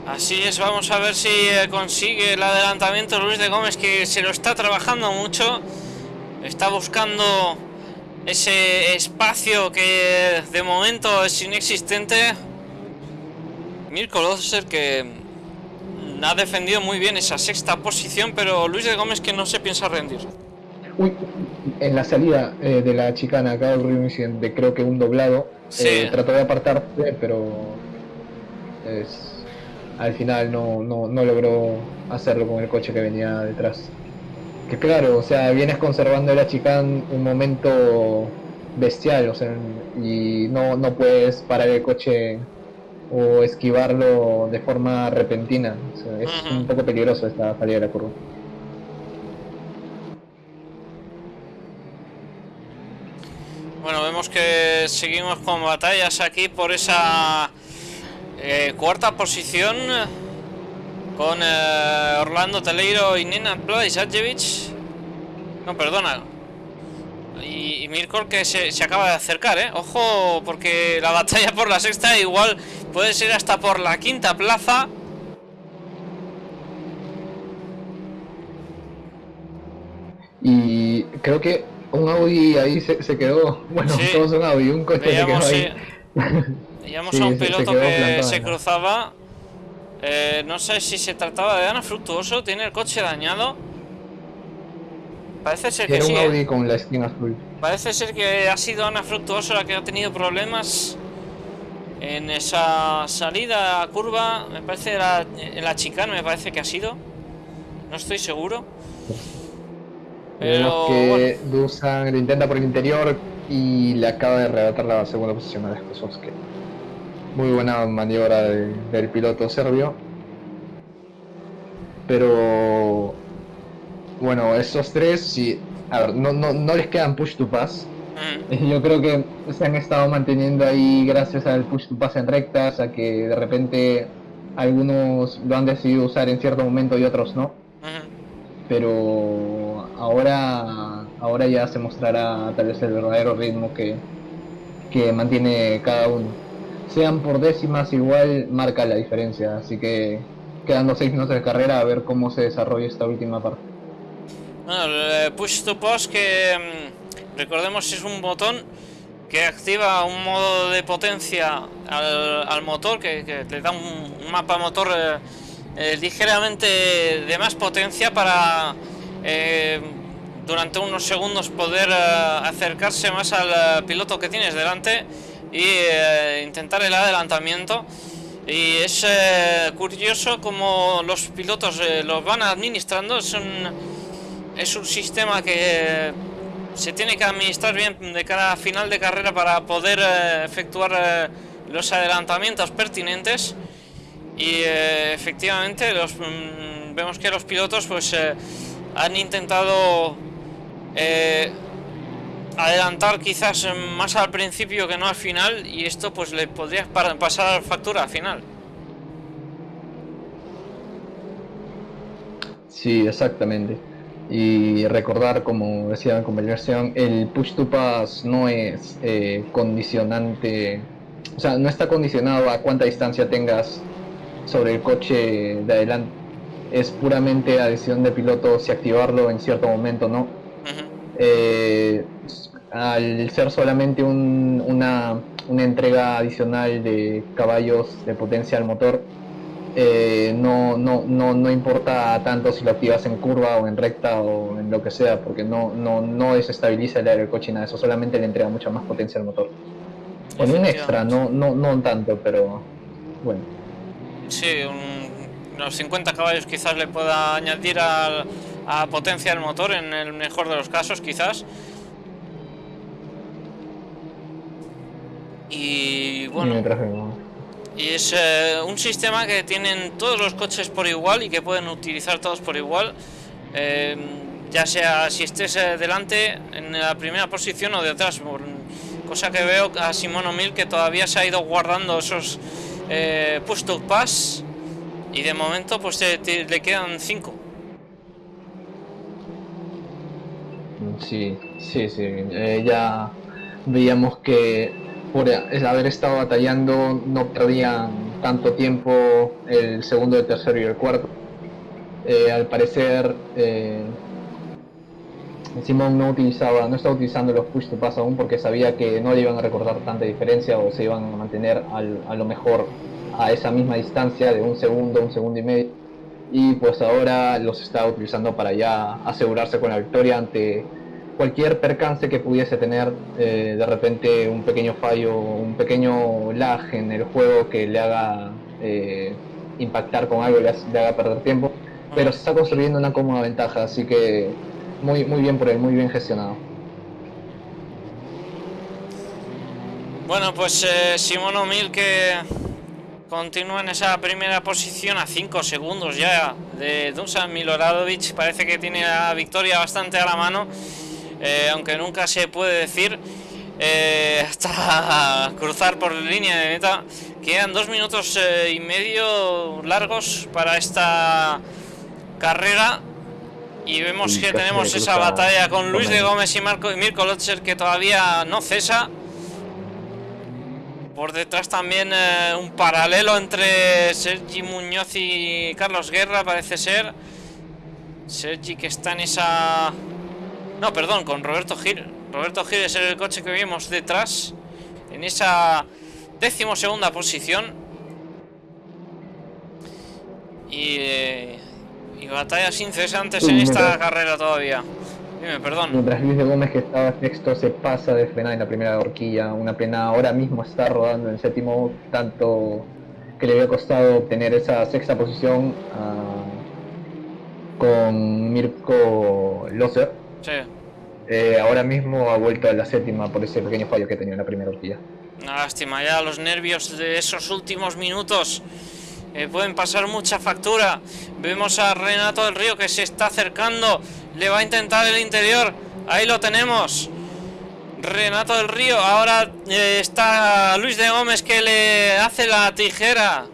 Así es, vamos a ver si eh, consigue el adelantamiento Luis de Gómez, que se lo está trabajando mucho. Está buscando ese espacio que de momento es inexistente Mirko Loser que ha defendido muy bien esa sexta posición, pero Luis de Gómez que no se piensa rendir. Uy, en la salida eh, de la chicana acaba de ocurrir un incidente, creo que un doblado. Eh, trató de apartar, pero al final no, no, logró hacerlo con el coche que venía detrás. Que claro, o sea, vienes conservando la chicana un momento bestial, o sea, y no, no puedes parar el coche o esquivarlo de forma repentina. es un poco peligroso esta salida de la curva. Bueno, vemos que seguimos con batallas aquí por esa eh, cuarta posición con eh, Orlando Teleiro y Nina Blazajevich. No, perdona. Y, Mirkor que se, se, acaba de acercar, ¿eh? Ojo, porque la batalla por la sexta igual puede ser hasta por la quinta plaza. Y creo que un Audi ahí se, se quedó, bueno, todos un Audi, un coche se quedó ahí. Veíamos a un piloto que se cruzaba. Eh, no sé si se trataba de Ana Fructuoso, tiene el coche dañado. Parece ser que Era un Audi ¿eh? con la esquina azul. Parece ser que ha sido Ana Fructuoso la que ha tenido problemas en esa salida a curva. Me parece la, en la chicana, me parece que ha sido. No estoy seguro. Pero que Dusan lo intenta por el interior y le acaba de arrebatar la segunda posición a que Muy buena maniobra del piloto serbio. Pero bueno, esos tres, sí. A ver, no, no, no les quedan push to pass. Mm. Yo creo que se han estado manteniendo ahí gracias al push to pass en rectas, a que de repente algunos lo han decidido usar en cierto momento y otros no. Pero ahora, ahora ya se mostrará tal vez el verdadero ritmo que, que mantiene cada uno. Sean por décimas, igual marca la diferencia. Así que quedando seis minutos de carrera a ver cómo se desarrolla esta última parte. Bueno, push to post que mm, recordemos es un botón que activa un modo de potencia al, motor, que, le da un, mapa motor eh, eh, ligeramente de más potencia para eh, durante unos segundos poder acercarse más al piloto que tienes delante y intentar el adelantamiento. Y es curioso como los pilotos los van administrando, es un es un sistema que se tiene que administrar bien de cada final de carrera para poder eh, efectuar eh, los adelantamientos pertinentes y eh, efectivamente los, mm, vemos que los pilotos pues han intentado adelantar quizás más al principio que no al final y esto pues le podría pasar factura al final. Sí, exactamente y recordar, como decía en conversación, el push to pass no es eh, condicionante, o sea, no está condicionado a cuánta distancia tengas sobre el coche de adelante. Es puramente a decisión de piloto si activarlo en cierto momento no. Eh, al ser solamente una, una entrega adicional de caballos de potencia al motor, eh, no, no, no, no importa tanto si lo activas en curva o en recta o en lo que sea, porque no, no, no desestabiliza el aire del coche nada, eso solamente le entrega mucha más potencia al motor. Con un extra, no, no, no tanto, pero bueno. Sí, unos 50 caballos quizás le pueda añadir a, a potencia al motor en el mejor de los casos, quizás. Y bueno. Y es eh, un sistema que tienen todos los coches por igual y que pueden utilizar todos por igual. Eh, ya sea si estés eh, delante en la primera posición o detrás. Cosa que veo a Simón O'Mill que todavía se ha ido guardando esos eh, pass. Y de momento pues le quedan 5. Sí, sí, sí. ya veíamos que por haber estado batallando no perdían tanto tiempo el segundo, el tercero y el cuarto. Eh, al parecer eh, Simón no utilizaba, no estaba utilizando los push to pass aún porque sabía que no le iban a recordar tanta diferencia o se iban a mantener a lo mejor a esa misma distancia de un segundo, un segundo y medio. Y pues ahora los está utilizando para ya asegurarse con la victoria ante cualquier percance que pudiese tener eh, de repente un pequeño fallo, un pequeño lag en el juego que le haga eh, impactar con algo, le, le haga perder tiempo, pero se está construyendo una cómoda ventaja, así que muy, muy bien por él, muy bien gestionado. Bueno, pues eh, Simón O'Mill que continúa en esa primera posición a 5 segundos ya de Dusan Miloradovic. Parece que tiene la victoria bastante a la mano. Eh, aunque nunca se puede decir eh, hasta cruzar por línea de meta. Quedan dos minutos eh, y medio largos para esta carrera Y vemos que tenemos esa batalla con Luis de Gómez y Marco y Mirko Lotzer que todavía no cesa. Por detrás también eh, un paralelo entre Sergi Muñoz y Carlos Guerra, parece ser. Sergi que está en esa... No, perdón, con Roberto Gil. Roberto Gil es el coche que vimos detrás. En esa décimo segunda posición. Y, eh, y batallas incesantes en esta carrera todavía perdón. Mientras Luis de Gómez, que estaba sexto, se pasa de frenar en la primera horquilla. Una pena, ahora mismo está rodando en séptimo, tanto que le había costado obtener esa sexta posición ah, con Mirko Loser. Sí. Eh, ahora mismo ha vuelto a la séptima por ese pequeño fallo que tenía en la primera horquilla. Una lástima, ya los nervios de esos últimos minutos eh, pueden pasar mucha factura. Vemos a Renato del Río que se está acercando. Le va a intentar el interior. Ahí lo tenemos. Renato del Río. Ahora eh, está Luis de Gómez que le hace la tijera.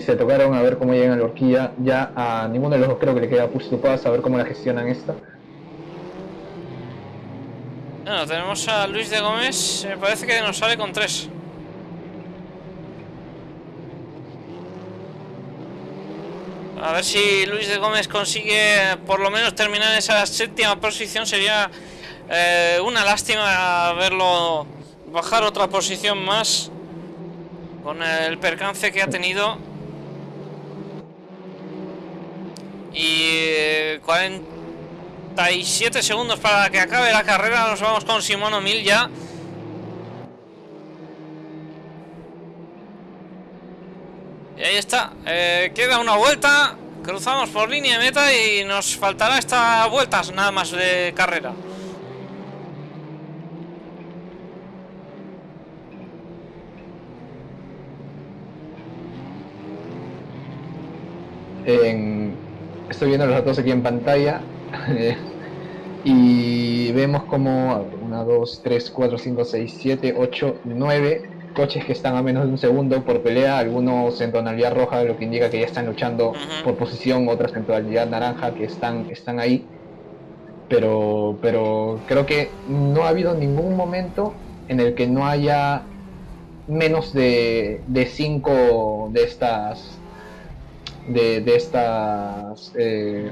Se tocaron a ver cómo llegan a la horquilla. Ya a ninguno de los creo que le queda push to a ver cómo la gestionan esta. Bueno, tenemos a Luis de Gómez. Me parece que nos sale con tres. A ver si Luis de Gómez consigue por lo menos terminar esa séptima posición. Sería eh, una lástima verlo bajar otra posición más con el percance que ha tenido. Y 47 eh, segundos para que acabe la carrera. Nos vamos con Simón Mil ya. Y ahí está. Eh, queda una vuelta. Cruzamos por línea de meta y nos faltará esta vuelta nada más de carrera. Estoy viendo los datos aquí en pantalla y vemos como 1, 2, 3, 4, 5, 6, 7, 8, 9 coches que están a menos de un segundo por pelea, algunos en tonalidad roja, lo que indica que ya están luchando por posición, otras en tonalidad naranja que están, están ahí. Pero, pero creo que no ha habido ningún momento en el que no haya menos de, de cinco de estas de, de estas eh,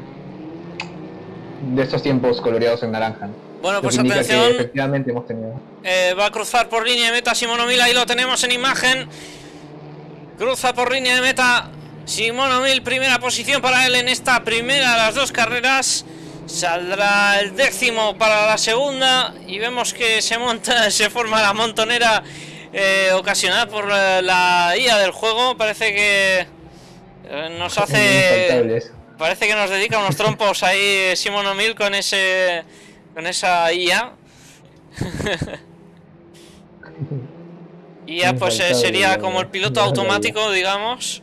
de estos tiempos coloreados en naranja. Bueno, pues atención. efectivamente hemos tenido. Eh, va a cruzar por línea de meta Simón Mil, ahí lo tenemos en imagen. Cruza por línea de meta Simón Mil, primera posición para él en esta primera de las dos carreras. Saldrá el décimo para la segunda y vemos que se monta, se forma la montonera eh, ocasionada por eh, la IA del juego. Parece que nos hace, parece que nos dedica unos trompos ahí Simón O'Mill con ese con esa IA. IA pues eh, sería como el piloto automático, digamos.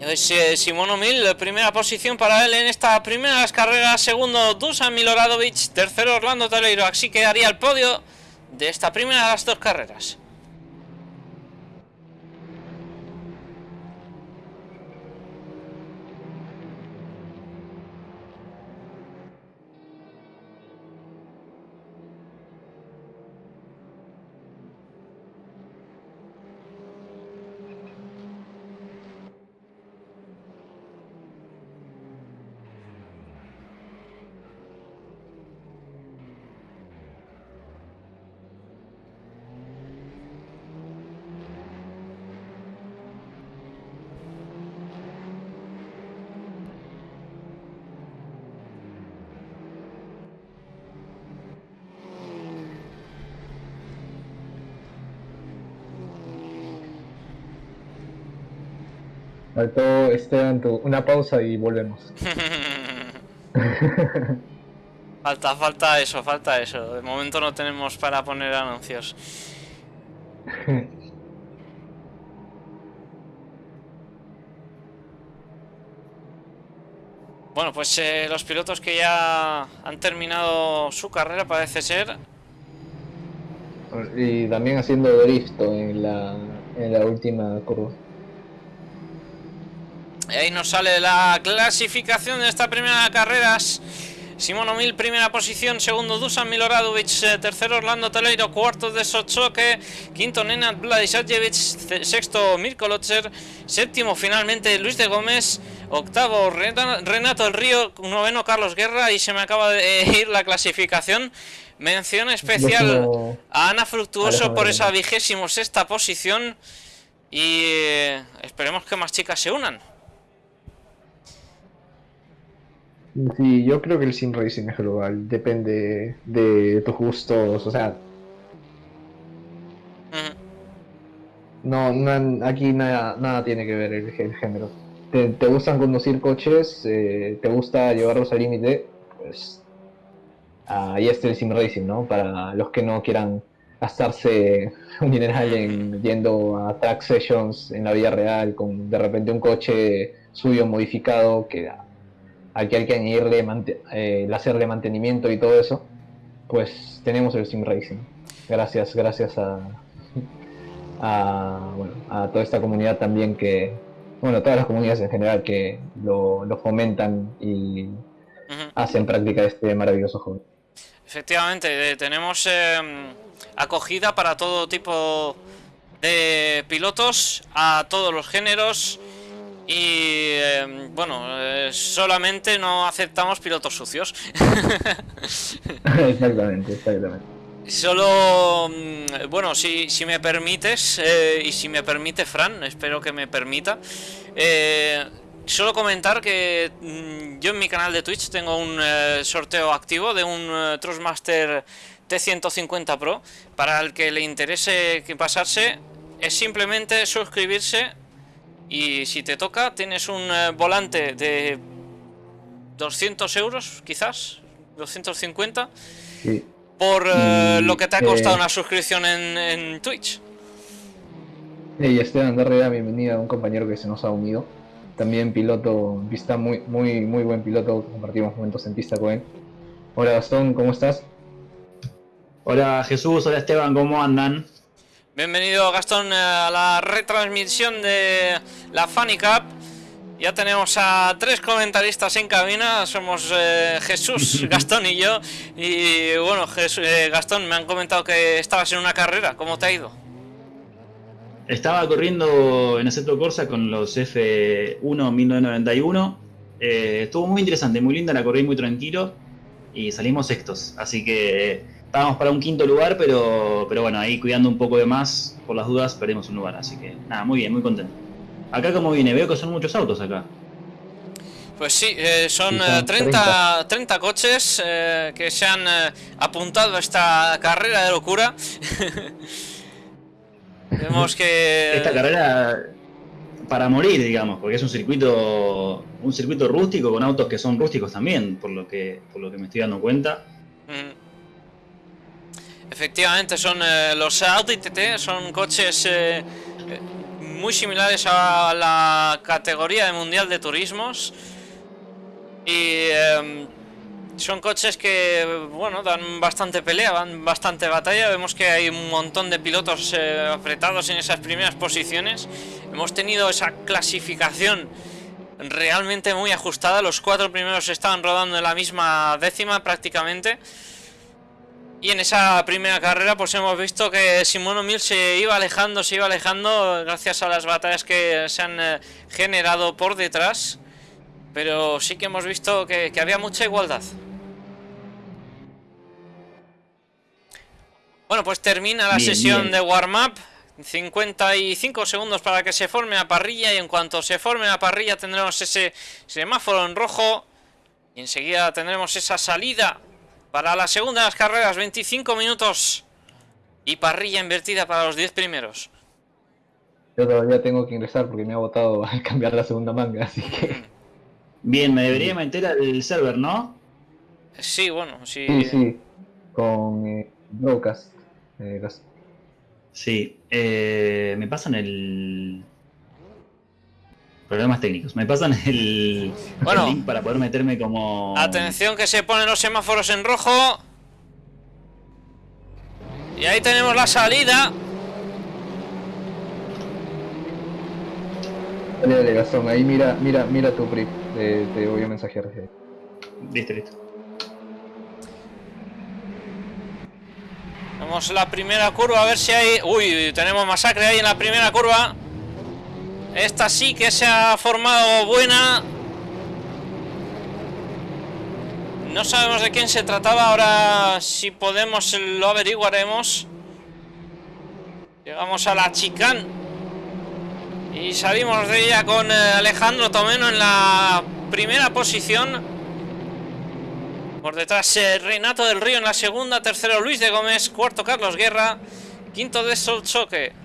Eh, Simón O'Mill, primera posición para él en esta primera carreras. Segundo, Dusan Miloradovic. Tercero, Orlando Teleiro. Así quedaría el podio de esta primera de las dos carreras. Faltó Esteban, una pausa y volvemos. falta, falta eso, falta eso. De momento no tenemos para poner anuncios. Bueno, pues eh, los pilotos que ya han terminado su carrera parece ser. Y también haciendo drift en la, en la última curva. Ahí nos sale la clasificación de esta primera carrera. Simón O'Mill, primera posición, segundo Dusan Miloradovic, eh, tercero Orlando Teleiro, cuarto de Sochoque, quinto Nenad Vladisajevic, sexto Mirko Lotzer, séptimo finalmente Luis de Gómez, octavo Renato El Río, noveno Carlos Guerra. Y se me acaba de ir la clasificación. Mención especial a Ana Fructuoso por esa vigésimo sexta posición. Y eh, esperemos que más chicas se unan. Sí, yo creo que el sim racing es global, depende de tus gustos, o sea... No, no, aquí nada, nada tiene que ver el, género. Te, gustan conducir coches, eh, te gusta llevarlos al límite, pues ahí está el sim racing, ¿no? Para los que no quieran gastarse un dineral en yendo a track sessions en la vida real con de repente un coche suyo modificado que al que hay que añadirle eh, el hacerle mantenimiento y todo eso, pues tenemos el sim racing. Gracias, gracias a, a, bueno, a toda esta comunidad también que, bueno, todas las comunidades en general que lo, fomentan y hacen práctica este maravilloso juego. Efectivamente, eh, tenemos em, acogida para todo tipo de pilotos, a todos los géneros y em, bueno, eh, solamente no aceptamos pilotos sucios. exactamente, exactamente. Solo, mm, bueno, si, si me permites, eh, y si me permite Fran, espero que me permita, eh, solo comentar que mm, yo en mi canal de Twitch tengo un sorteo activo de un Trustmaster T150 Pro. Para el que le interese pasarse, es simplemente suscribirse y si te toca, tienes un eh, volante de 200 euros, quizás, 250, por eh, lo que te ha costado una suscripción en, Twitch. Hey Esteban Darrera, bienvenido a un compañero que se nos ha unido. También piloto, pista muy, muy, muy buen piloto, compartimos momentos en pista con él. Hola Gastón, ¿cómo estás? Hola Jesús, hola Esteban, ¿cómo andan? Bienvenido Gastón a la retransmisión de la Funny Cup. Ya tenemos a tres comentaristas en cabina, somos eh, Jesús, Gastón y yo. Y bueno, eh, Gastón, me han comentado que estabas en una carrera, ¿cómo te ha ido? Estaba corriendo en Aceto Corsa con los F1 1991. Eh, estuvo muy interesante, muy linda, la corrí muy tranquilo y salimos sextos. Así que estábamos para un quinto lugar, pero, pero bueno, ahí cuidando un poco de más, por las dudas, perdimos un lugar. Así que nada, muy bien, muy contento. Acá como viene, veo que son muchos autos acá. Pues sí, eh, son, 30, eh, 30, coches eh, que se han apuntado a esta carrera de locura. Vemos que... Esta carrera para morir, digamos, porque es un circuito un circuito rústico con autos que son rústicos también, por lo que, por lo que me estoy dando cuenta. Mm. Efectivamente, son eh, los Audi TT, son coches eh, eh, muy similares a la categoría de Mundial de Turismos. Y em, son coches que, bueno, dan bastante pelea, dan bastante batalla. Vemos que hay un montón de pilotos apretados en esas primeras posiciones. Hemos tenido esa clasificación realmente muy ajustada. Los cuatro primeros estaban rodando en la misma décima prácticamente. Y en esa primera carrera pues hemos visto que Simón O'Mill se iba alejando, se iba alejando gracias a las batallas que se han eh, generado por detrás. Pero sí que hemos visto que, había mucha igualdad. Bueno, pues termina la sesión de warm-up. 55 segundos para que se forme la parrilla y en cuanto se forme la parrilla tendremos ese semáforo en rojo y enseguida tendremos esa salida para la segunda de las carreras, 25 minutos. Y parrilla invertida para los 10 primeros. Yo todavía tengo que ingresar porque me ha votado al cambiar la segunda manga, así que... Bien, me debería meter al server, ¿no? Sí, bueno, sí. Sí, sí, con eh, eh sí, eh, me pasan el problemas técnicos. Me pasan el, link para poder meterme como... Atención que se ponen los semáforos en rojo. Y ahí tenemos la salida. Dale, dale, Gastón, ahí mira, mira, mira tu prip. Te, te voy a mensajear. desde ahí. Listo, listo. Vamos a la primera curva a ver si hay... Uy, tenemos masacre ahí en la primera curva. Esta sí que se ha formado buena. No sabemos de quién se trataba. Ahora si podemos lo averiguaremos. Llegamos a la chicán. Y salimos de ella con eh, Alejandro Tomeno en la primera posición. Por detrás eh, Renato del Río en la segunda, tercero Luis de Gómez, cuarto Carlos Guerra, quinto de Solchoque.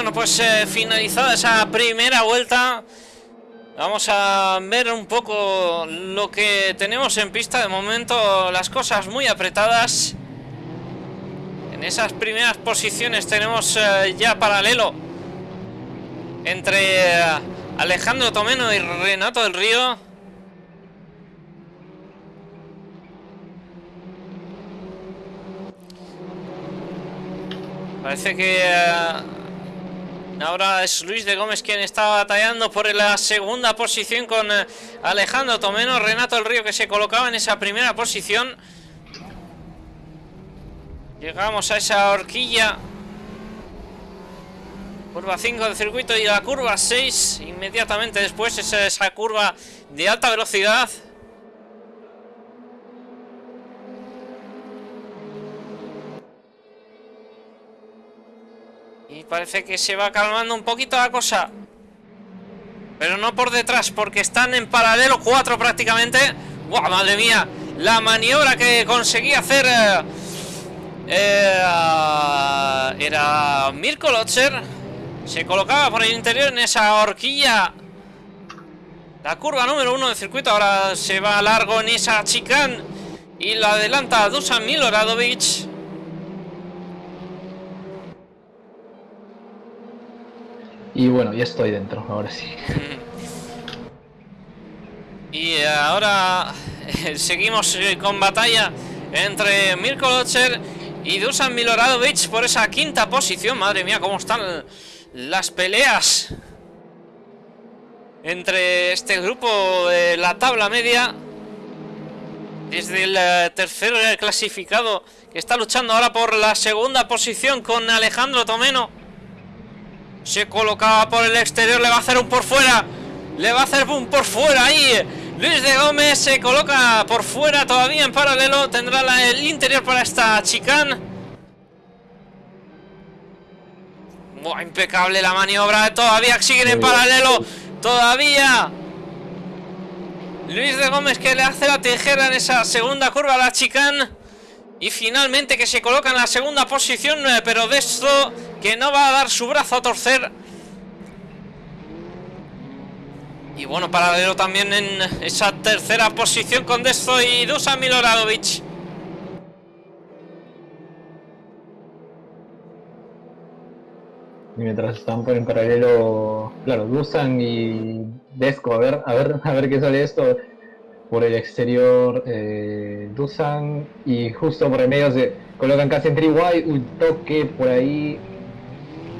Bueno, pues eh, finalizada esa primera vuelta, vamos a ver un poco lo que tenemos en pista. De momento las cosas muy apretadas. En esas primeras posiciones tenemos eh, ya paralelo entre eh, Alejandro Tomeno y Renato del Río. Parece que ahora es Luis de Gómez quien está batallando por la segunda posición con eh, Alejandro Tomeno. Renato del Río que se colocaba en esa primera posición. Llegamos a esa horquilla. Curva 5 del circuito y la curva 6. Inmediatamente después es esa curva de alta velocidad. Parece que se va calmando un poquito la cosa. Pero no por detrás, porque están en paralelo cuatro prácticamente. ¡Guau, madre mía! La maniobra que conseguí hacer... eh, eh, era Mirko Lotzer. Se colocaba por el interior en esa horquilla. La curva número uno del circuito. Ahora se va largo en esa chicane. Y la adelanta Dusan Miloradovic. Y bueno, ya estoy dentro, ahora sí. Y ahora eh, seguimos eh, con batalla entre Mirko Lotzer y Dusan Miloradovic por esa quinta posición. Madre mía, cómo están las peleas entre este grupo de la tabla media. Desde el eh, tercero clasificado que está luchando ahora por la segunda posición con Alejandro Tomeno. Se colocaba por el exterior, le va a hacer un por fuera. Le va a hacer un por fuera ahí. Luis de Gómez se coloca por fuera todavía en paralelo. Tendrá la- el interior para esta. Buah, impecable la maniobra. Todavía siguen en paralelo. Todavía. Luis de Gómez que le hace la tijera en esa segunda curva a la chicane. Y finalmente que se coloca en la segunda posición, eh, pero de que no va a dar su brazo a torcer. Y bueno, paralelo también en esa tercera posición con Desto y Dusan Miloradovic. Y mientras están por en paralelo, claro, Dusan y Desco, a ver, a ver, a ver qué sale esto. Por el exterior, eh, Dusan y justo por el medio se colocan casi en wide un toque por ahí.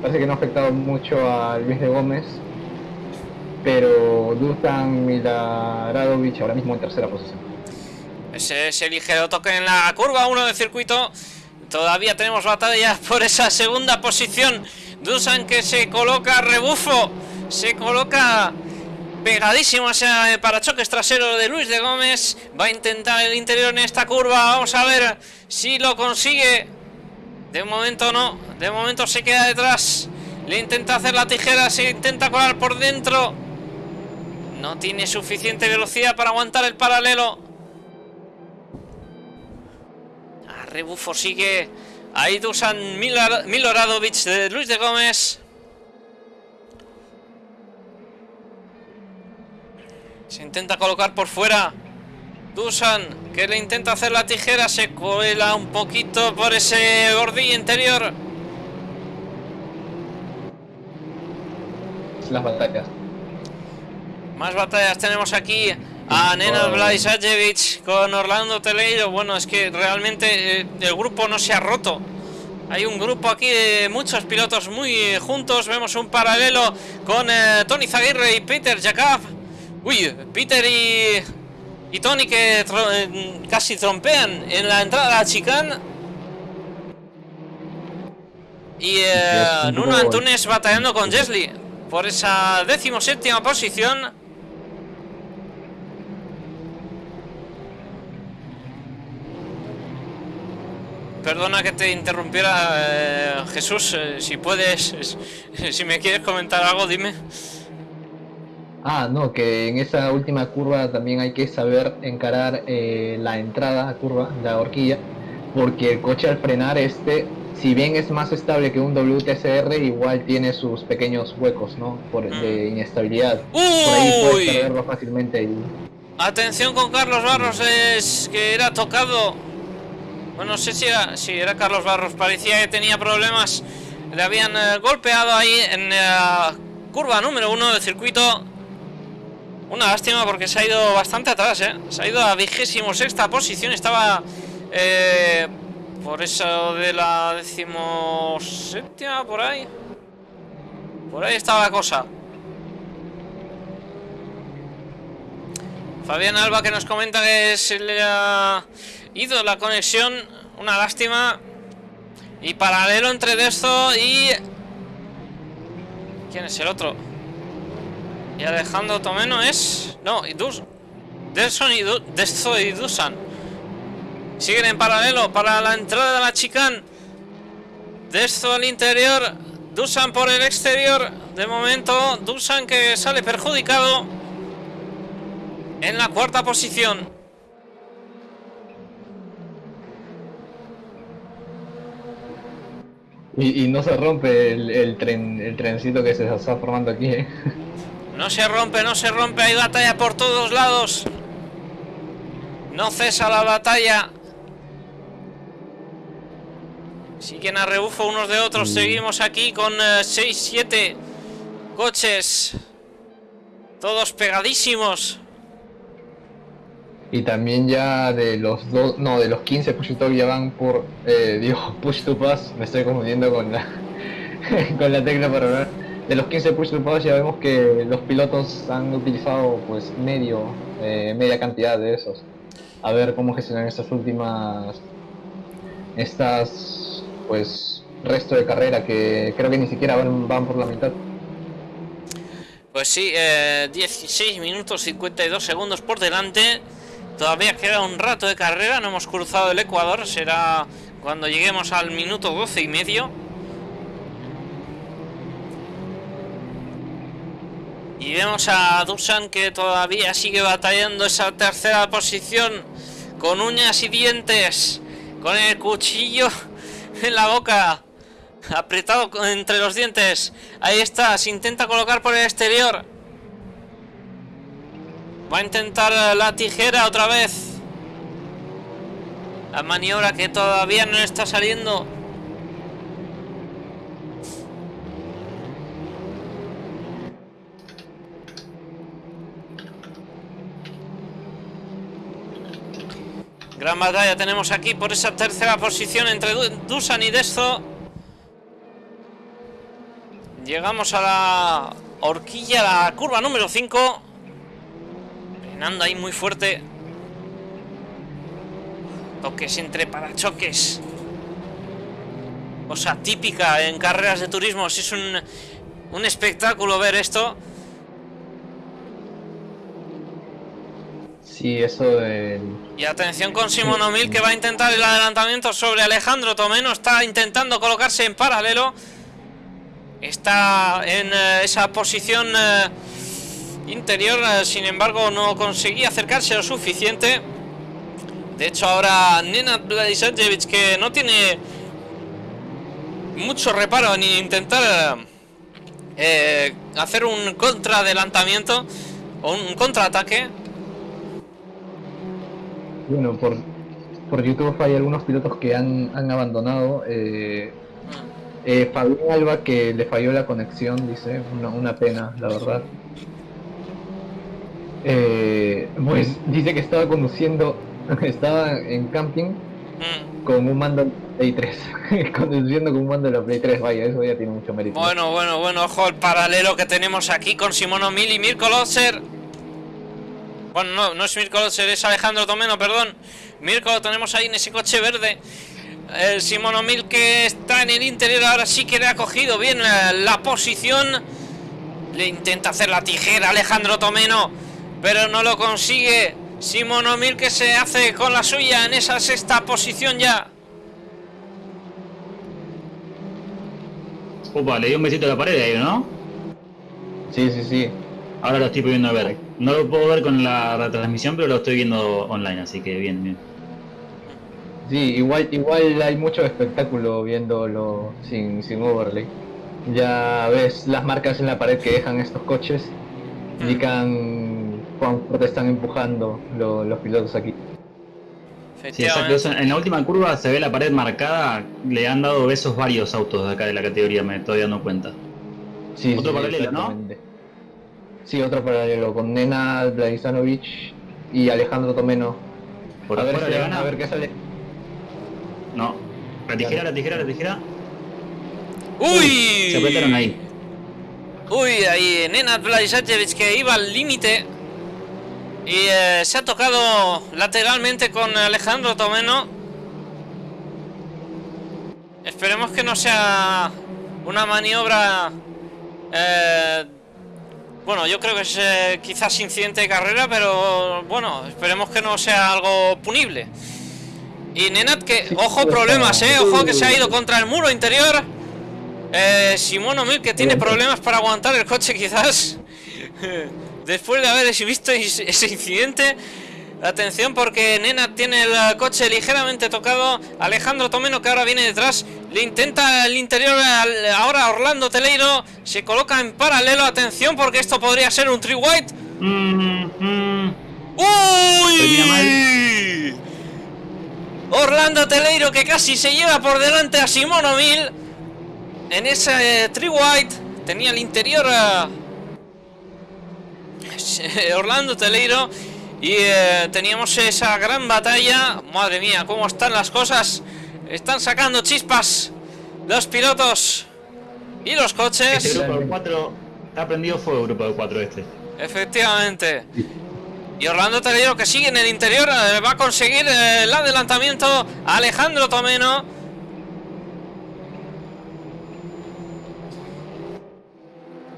Parece que no ha afectado mucho a Luis de Gómez. Pero Dusan Milaradovic ahora mismo en tercera posición. Ese, ese ligero toque en la curva 1 del circuito. Todavía tenemos batalla por esa segunda posición. Dusan que se coloca rebufo. Se coloca pegadísimo a ese parachoques trasero de Luis de Gómez. Va a intentar el interior en esta curva. Vamos a ver si lo consigue. De momento no. De momento se queda detrás. Le intenta hacer la tijera. Se intenta colar por dentro. No tiene suficiente velocidad para aguantar el paralelo. Rebufo sigue. Ahí Dusan Miloradovic de Luis de Gómez. Se intenta colocar por fuera. Dusan, que le intenta hacer la tijera, se cuela un poquito por ese bordillo interior. las, las batallas. Más batallas tenemos aquí a Nenad Blaisajevic con Orlando Teleiro. Bueno, es que realmente eh, el grupo no se ha roto. Hay un grupo aquí de muchos pilotos muy juntos. Vemos un paralelo con eh, Tony Zaguirre y Peter Jacob. Uy, Peter y, y Tony que eh, casi trompean en la entrada a la chicane. Y eh, Nuno Antunes batallando con Jesly por esa decimoséptima posición. Perdona que te interrumpiera, eh, Jesús. eh, si puedes, si me quieres comentar algo, dime. Ah, no, que en esa última curva también hay que saber encarar eh, la entrada a curva, la horquilla, porque el coche al frenar este, si bien es más estable que un WTCR, igual tiene sus pequeños huecos, ¿no? Por, de inestabilidad. Por ahí ¡Uy! puedes perderlo fácilmente. Y... Atención con Carlos Barros, es que era tocado. Bueno, no sé si era, si era Carlos Barros, parecía que tenía problemas. Le habían eh, golpeado ahí en la curva número uno del circuito. Una lástima porque se ha ido bastante atrás, ¿eh? Se ha ido a vigésimo sexta posición, estaba eh, por eso de la decimoséptima, por ahí. Por ahí estaba la cosa. Fabián Alba que nos comenta que se le ha ido la conexión, una lástima. Y paralelo entre Desto y... ¿Quién es el otro? Y Alejandro Tomeno es... No, y Dus... Delson y Du- Desto y Dusan. Siguen en paralelo para la entrada de la chicane. Desto al interior, Dusan por el exterior. De momento, Dusan que sale perjudicado en la cuarta posición. Y, y no se rompe el, el tren, el trencito que se está formando aquí, ¿eh? No se rompe, no se rompe, hay batalla por todos lados. No cesa la batalla. Siguen a rebufo unos de otros. Seguimos aquí con 6-7 coches. Todos pegadísimos. Y también ya de los dos, no, de los 15 push to ya van por, eh, digo, push to pass, me estoy confundiendo con la, con la tecla para hablar. De los 15 push to ya vemos que los pilotos han utilizado pues medio, eh, media cantidad de esos. A ver cómo gestionan estas últimas, estas, pues, resto de carrera que creo que ni siquiera van, van por la mitad. Pues sí, eh, 16 minutos 52 segundos por delante. Todavía queda un rato de carrera, no hemos cruzado el Ecuador, será cuando lleguemos al minuto 12 y medio. Y vemos a Dusan que todavía sigue batallando esa tercera posición con uñas y dientes, con el cuchillo en la boca, apretado entre los dientes. Ahí está, se intenta colocar por el exterior. Va a intentar la tijera otra vez. La maniobra que todavía no está saliendo. Gran batalla tenemos aquí por esa tercera posición entre Du- Dusan y Desto. Llegamos a la horquilla, la curva número 5. Frenando ahí muy fuerte. Toques entre parachoques. Cosa típica en carreras de turismo. Si es un, un espectáculo ver esto. Sí, eso. Y atención con Simón O'Mill que va a intentar el adelantamiento sobre Alejandro Tomeno. Está intentando colocarse en paralelo. Está en eh, esa posición eh, interior, eh, sin embargo no conseguía acercarse lo suficiente. De hecho ahora Nenad Bladisajevic que no tiene mucho reparo en intentar hacer un contraadelantamiento o un contraataque. Bueno, por, por YouTube hay algunos pilotos que han, han abandonado. eh, Eh, Fabián Alba que le falló la conexión, dice, una, una pena, la verdad. Eh, pues dice que estaba conduciendo, estaba en camping Mm. con un mando de Play 3, conduciendo con un mando de la Play 3, vaya, eso ya tiene mucho mérito. Bueno, bueno, bueno, ojo el paralelo que tenemos aquí con Simono Mil y Mirko Lotzer. Bueno, no, no es Mirko Lotzer, es Alejandro Tomeno, perdón. Mirko lo tenemos ahí en ese coche verde. El Simono Mil que está en el interior ahora sí que le ha cogido bien la, la posición. Le intenta hacer la tijera a Alejandro Tomeno, pero no lo consigue. Simono Mil que se hace con la suya en esa sexta posición ya. Opa, le dio un besito a la pared ahí, ¿no? Sí, sí, sí. Ahora lo estoy pudiendo ver. No lo puedo ver con la retransmisión, pero lo estoy viendo online, así que bien, bien. Sí, igual, igual hay mucho espectáculo viéndolo sin, sin overlay. Ya ves las marcas en la pared que dejan estos coches, indican cuán fuerte están empujando lo- los pilotos aquí. Sí, exacto. Eso, en la última curva se ve la pared marcada, le han dado besos varios autos de acá de la categoría, me estoy dando cuenta. Sí, Otro sí, paralelo, ¿no? Sí, otro paralelo con Nena Vladisanovic y Alejandro Tomeno. Por a ver, si- le gana. a ver qué sale. No. La tijera, la tijera, la tijera. ¡Uy! Se apretaron ahí. Uy, ahí Nenad Vladisajevic que iba al límite y eh, se ha tocado lateralmente con Alejandro Tomeno. Esperemos que no sea una maniobra... eh, bueno, yo creo que es eh, quizás incidente de carrera, pero bueno, esperemos que no sea algo punible. Y Nenad que, ojo problemas, eh, ojo que se ha ido contra el muro interior. Eh, Simono Mil que tiene problemas para aguantar el coche quizás Después de haber visto is- ese incidente Atención porque Nena tiene el coche ligeramente tocado. Alejandro Tomeno que ahora viene detrás Le intenta el interior al- ahora Orlando Teleiro. Se coloca en paralelo. Atención porque esto podría ser un tree white. Mm, ¡Uy! Orlando Teleiro que casi se lleva por delante a Simono Mil en ese eh, Tree White tenía el interior eh, Orlando Teleiro y eh, teníamos esa gran batalla. Madre mía, cómo están las cosas. Están sacando chispas los pilotos y los Este coches. grupo de cuatro está prendido fuego, grupo de cuatro este. Efectivamente. Y Orlando Teleiro que sigue en el interior eh, va a conseguir eh, el adelantamiento a Alejandro Tomeno.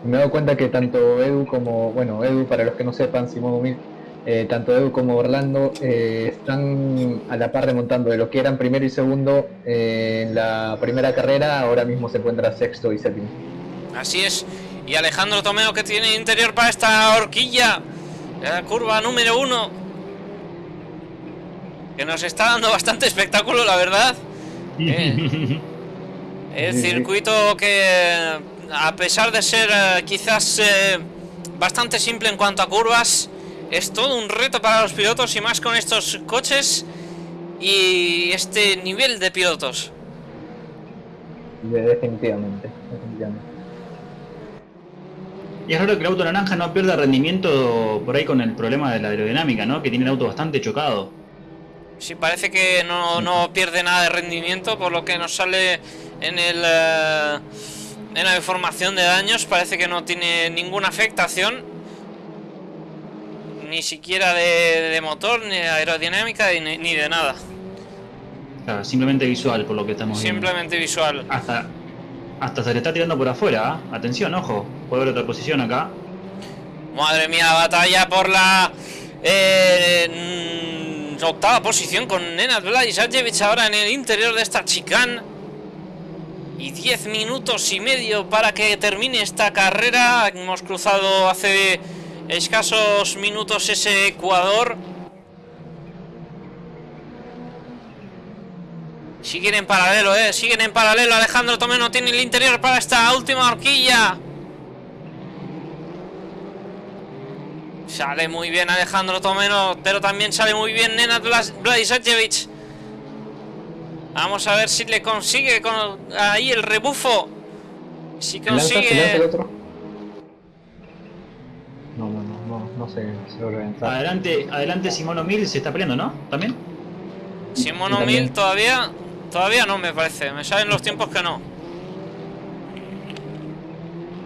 Me he dado cuenta que tanto Edu como, bueno, Edu, para los que no sepan, Simón Humil, eh, tanto Edu como Orlando eh, están a la par remontando de lo que eran primero y segundo eh, en la primera carrera, ahora mismo se encuentra sexto y séptimo. Así es. Y Alejandro Tomeo que tiene interior para esta horquilla. La curva número uno. Que nos está dando bastante espectáculo, la verdad. El circuito que, a pesar de ser quizás bastante simple en cuanto a curvas, es todo un reto para los pilotos y más con estos coches y este nivel de pilotos. De- definitivamente, definitivamente. Y es raro que el auto naranja no pierda rendimiento por ahí con el problema de la aerodinámica, ¿no? Que tiene el auto bastante chocado. Sí, parece que no, no pierde nada de rendimiento, por lo que nos sale en el eh, en la información de daños. Parece que no tiene ninguna afectación, ni siquiera de, de motor, ni de aerodinámica, ni, ni de nada. Claro, simplemente visual por lo que estamos viendo. Simplemente visual. Hasta, hasta se le está tirando por afuera, ¿ah? Atención, ojo. Puede haber otra posición acá. Madre mía, batalla por la eh, mm, octava posición con Nenad Vladisajevic ahora en el interior de esta chicane. Y 10 minutos y medio para que termine esta carrera. Hemos cruzado hace escasos minutos ese Ecuador. Siguen en paralelo, eh. Siguen en paralelo. Alejandro Tomeno tiene el interior para esta última horquilla. Sale muy bien Alejandro Tomeno, pero también sale muy bien Nenad Vladisajevic. Vamos a ver si le consigue con ahí el rebufo. Si ¿Se lanza, se lanza el consigue. otro? No, no, no, sé, se. Adelante, adelante Simono Mil se está peleando, ¿no? ¿También? Simón Sí. O'Mill todavía. Todavía no me parece. Me salen los tiempos que no.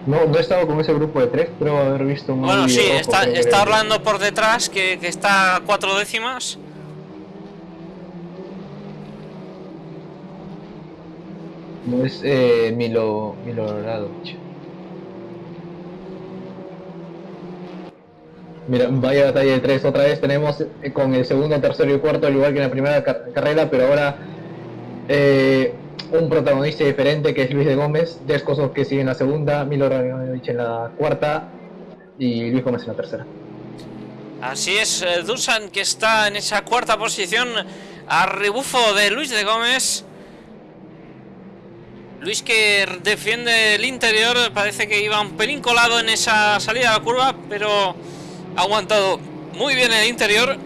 No, no he estado con ese grupo de tres, pero haber visto un Bueno, sí, está, está Orlando por detrás, que, que está a cuatro décimas. No es eh, Milo, Milo Radovic. Mira, vaya batalla de tres otra vez. Tenemos eh, con el segundo, tercero y cuarto, al igual que en la primera car- carrera, pero ahora eh, un protagonista diferente que es Luis de Gómez. Descosos que sigue en la segunda, Milo Radovic en la cuarta y Luis Gómez en la tercera. Así es, eh, Dusan que está en esa cuarta posición a rebufo de Luis de Gómez. Luis que defiende el interior, parece que iba un pelín colado en esa salida a la curva, pero ha aguantado muy bien el interior.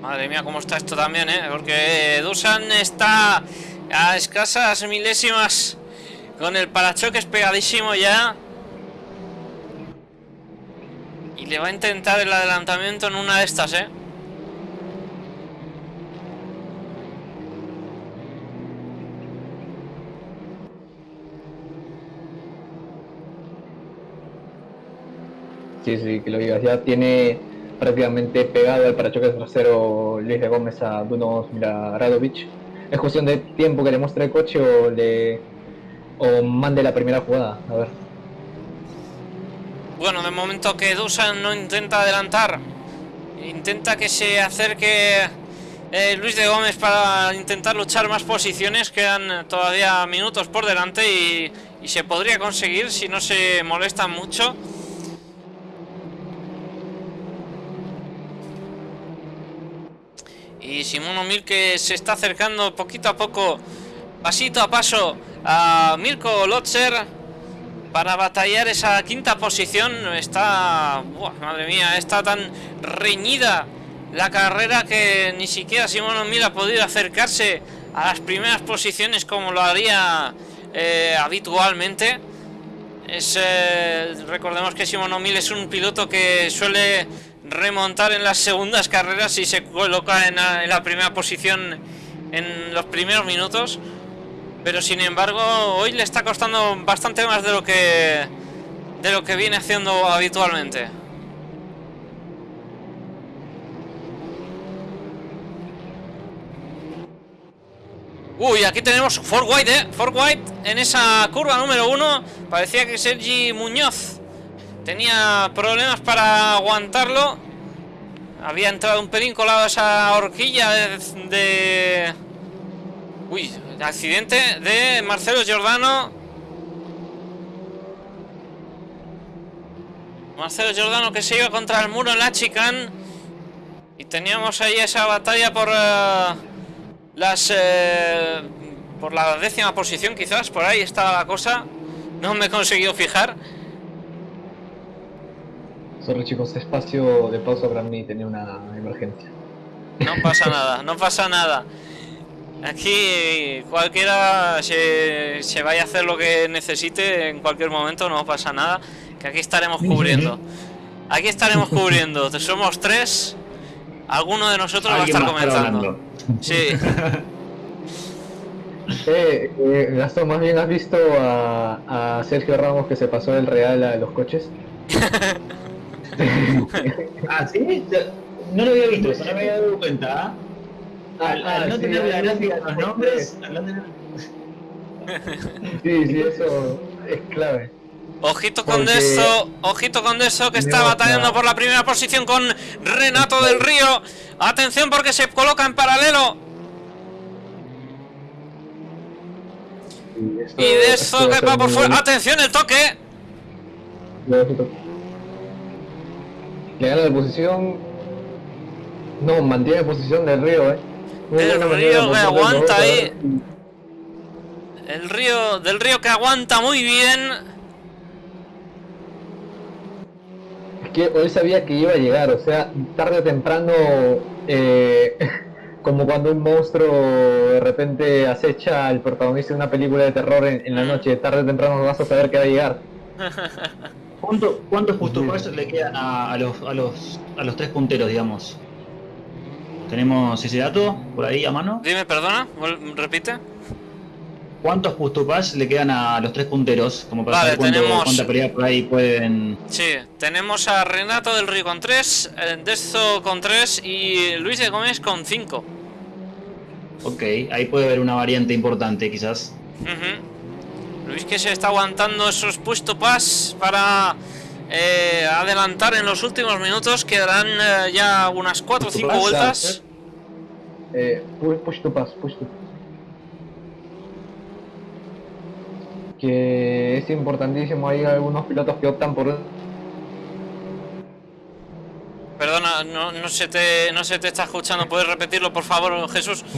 Madre mía, cómo está esto también, ¿eh? Porque Dusan está a escasas milésimas con el parachoques pegadísimo ya. Y le va a intentar el adelantamiento en una de estas, ¿eh? Sí, sí, que lo digas. Ya tiene prácticamente pegado al parachoques trasero Luis de Gómez a Duno Radovic. Es cuestión de tiempo que le muestre el coche o le o mande la primera jugada. A ver. Bueno, de momento que Dusan no intenta adelantar, intenta que se acerque eh, Luis de Gómez para intentar luchar más posiciones. Quedan todavía minutos por delante y, y se podría conseguir si no se molesta mucho. Y Simón O'Mill que se está acercando poquito a poco, pasito a paso, a Mirko Lotzer para batallar esa quinta posición. Está, madre mía, está tan reñida la carrera que ni siquiera Simón O'Mill ha podido acercarse a las primeras posiciones como lo haría eh, habitualmente. Es, eh, recordemos que Simón O'Mill es un piloto que suele remontar en las segundas carreras y se coloca en la, primera posición en los primeros minutos. Pero sin embargo, hoy le está costando bastante más de lo que de lo que viene haciendo habitualmente. Uy, aquí tenemos Ford White, ¿eh? Ford White en esa curva número uno. Parecía que Sergi Muñoz tenía problemas para aguantarlo. Había entrado un pelín colado esa horquilla de... de... Uy, accidente de Marcelo Giordano. Marcelo Giordano que se iba contra el muro en la chicane. Y teníamos ahí esa batalla por eh, las... eh, por la décima posición quizás, por ahí estaba la cosa. No me he conseguido fijar. Sorry chicos, espacio de pausa para mí tenía una emergencia. No pasa nada, no pasa nada. Aquí cualquiera se, se vaya a hacer lo que necesite en cualquier momento, no pasa nada. Que aquí estaremos cubriendo. Aquí estaremos cubriendo. Somos tres. Alguno de nosotros va a estar comentando. Sí. Eh, eh, Gastón, más bien has visto a, a Sergio Ramos que se pasó del Real a los coches. Ah, ¿sí? No lo había visto, eso no me había dado cuenta. ¿ah? Al, al no sí, tener la gráfica de los nombres, al no tener... Sí, sí, eso es clave. Ojito con Porque- eso, ojito con eso que está batallando la- por la primera posición con Renato del Río. Atención porque se coloca en paralelo. Y de eso que va por fuera. Atención el toque. Le gana la posición. No, mantiene posición del río, eh. Muy el río que aguanta ahí. El río. Del río que aguanta muy bien. Es que hoy sabía que iba a llegar, o sea, tarde o temprano. Eh, como cuando un monstruo de repente acecha al protagonista de una película de terror en, la mm. noche, tarde o temprano vas a saber que va a llegar. ¿Cuánto, ¿Cuántos push le quedan a, los, a, los, a los tres punteros, digamos? ¿Tenemos ese dato por ahí a mano? Dime, perdona, repite. ¿Cuántos to le quedan a los tres punteros? Como para vale, saber tenemos... cuánta pelea por ahí pueden. Sí, tenemos a Renato del Río con 3, eh, Dezo con 3 y Luis de Gómez con 5. Ok, ahí puede haber una variante importante quizás. Luis que se está aguantando esos push to pass para eh, adelantar en los últimos minutos. Quedarán eh, ya unas 4 o 5 vueltas. Eh, push to pass, push to que es importantísimo. Hay algunos pilotos que optan por. Perdona, no, no, se te, no se te está escuchando. ¿Puedes repetirlo, por favor, Jesús?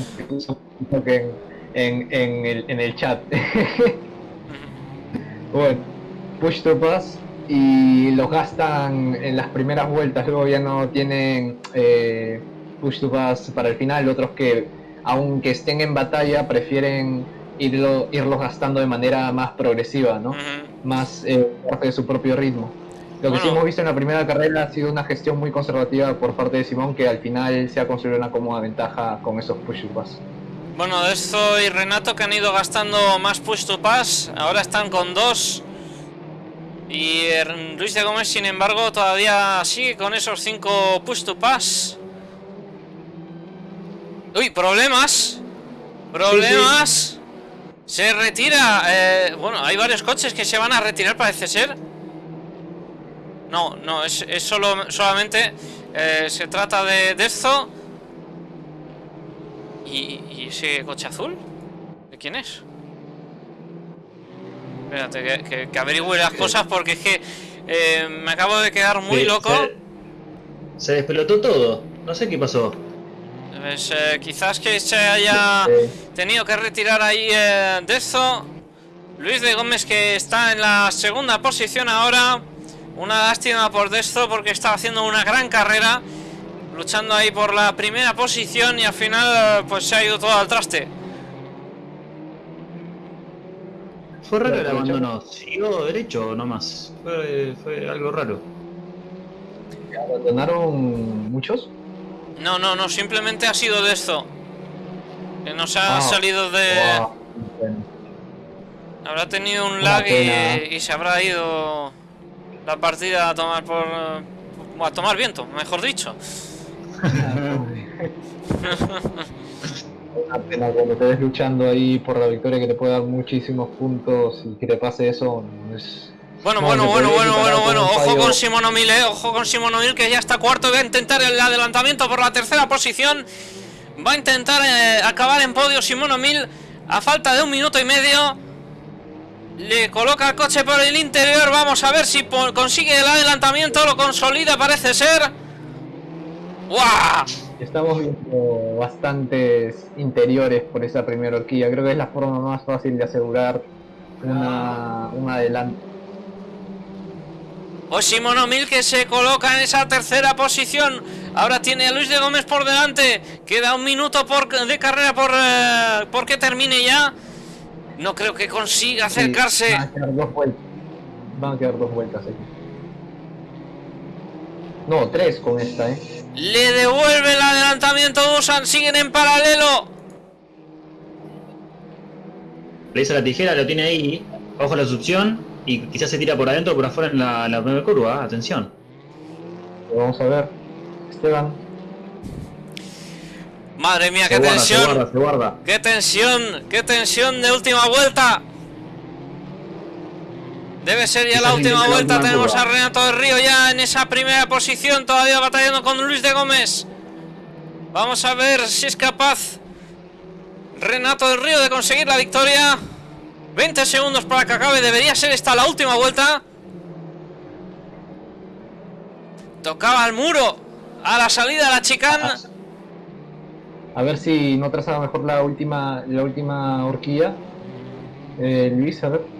En, en, el, en el chat. bueno, push to pass y los gastan en las primeras vueltas. Luego ya no tienen eh, push to pass para el final. Otros que, aunque estén en batalla, prefieren irlo, irlos gastando de manera más progresiva, ¿no? Más eh, parte de su propio ritmo. Lo que sí hemos visto en la primera carrera ha sido una gestión muy conservativa por parte de Simón, que al final se ha construido una cómoda ventaja con esos push to pass. Bueno, esto y Renato que han ido gastando más push to pass, ahora están con dos. Y Luis de Gómez, sin embargo, todavía sigue con esos cinco push to pass. Uy, problemas. Problemas. Se retira. Eh, bueno, hay varios coches que se van a retirar, parece ser. No, no, es, solo, solamente eh, se trata de, de esto. ¿Y, ese coche azul? ¿De quién es? Espérate, que, que, averigüe las cosas porque es que eh, me acabo de quedar muy loco. Se, se despelotó todo. No sé qué pasó. Pues eh, quizás que se haya tenido que retirar ahí eh, de eso. Luis de Gómez que está en la segunda posición ahora. Una lástima por Desto porque está haciendo una gran carrera. Luchando ahí por la primera posición y al final pues se ha ido todo al traste. Fue raro el abandono. ¿Siguió derecho nomás? Fue, fue algo raro. ¿Abandonaron muchos? No, no, no, simplemente ha sido de esto. Que nos ha ah. salido de... Habrá tenido un lag y, se habrá ido la partida a tomar por... a tomar viento, mejor dicho. Una pena cuando te ves luchando ahí por la victoria que te puede dar muchísimos puntos y que te pase eso es bueno, bueno, bueno, bueno, bueno, bueno. Ojo con Simonomil, eh. Ojo con Simonomil que ya está cuarto. Va a intentar el adelantamiento por la tercera posición. Va a intentar eh, acabar en podio Simonomil a falta de un minuto y medio. Le coloca el coche por el interior. Vamos a ver si consigue el adelantamiento. Lo consolida, parece ser. Estamos viendo bastantes interiores por esa primera horquilla. Creo que es la forma más fácil de asegurar una, un adelanto Oshimono Mil que se coloca en esa tercera posición. Ahora tiene a Luis de Gómez por delante. Queda un minuto por, de carrera por, eh, que termine ya. No creo que consiga acercarse. van, a quedar dos vueltas. van a quedar dos vueltas aquí. No, tres con esta, eh. Le devuelve el adelantamiento Dusan. Siguen en paralelo. Le hizo la tijera, lo tiene ahí. Ojo la succión. Y quizás se tira por adentro o por afuera en la, la primera curva, ¿eh? atención. Vamos a ver. Esteban. Madre mía, qué tensión. Qué tensión, qué tensión de última vuelta. Debe ser ya la última vuelta. Tenemos a Renato del Río ya en esa primera posición, todavía batallando con Luis de Gómez. Vamos a ver si es capaz Renato del Río de conseguir la victoria. 20 segundos para que acabe. Debería ser esta la última vuelta. Tocaba el muro. A la salida de la chicana. A ver si no trazaba mejor la última, la última horquilla. Eh, Luis, a ver.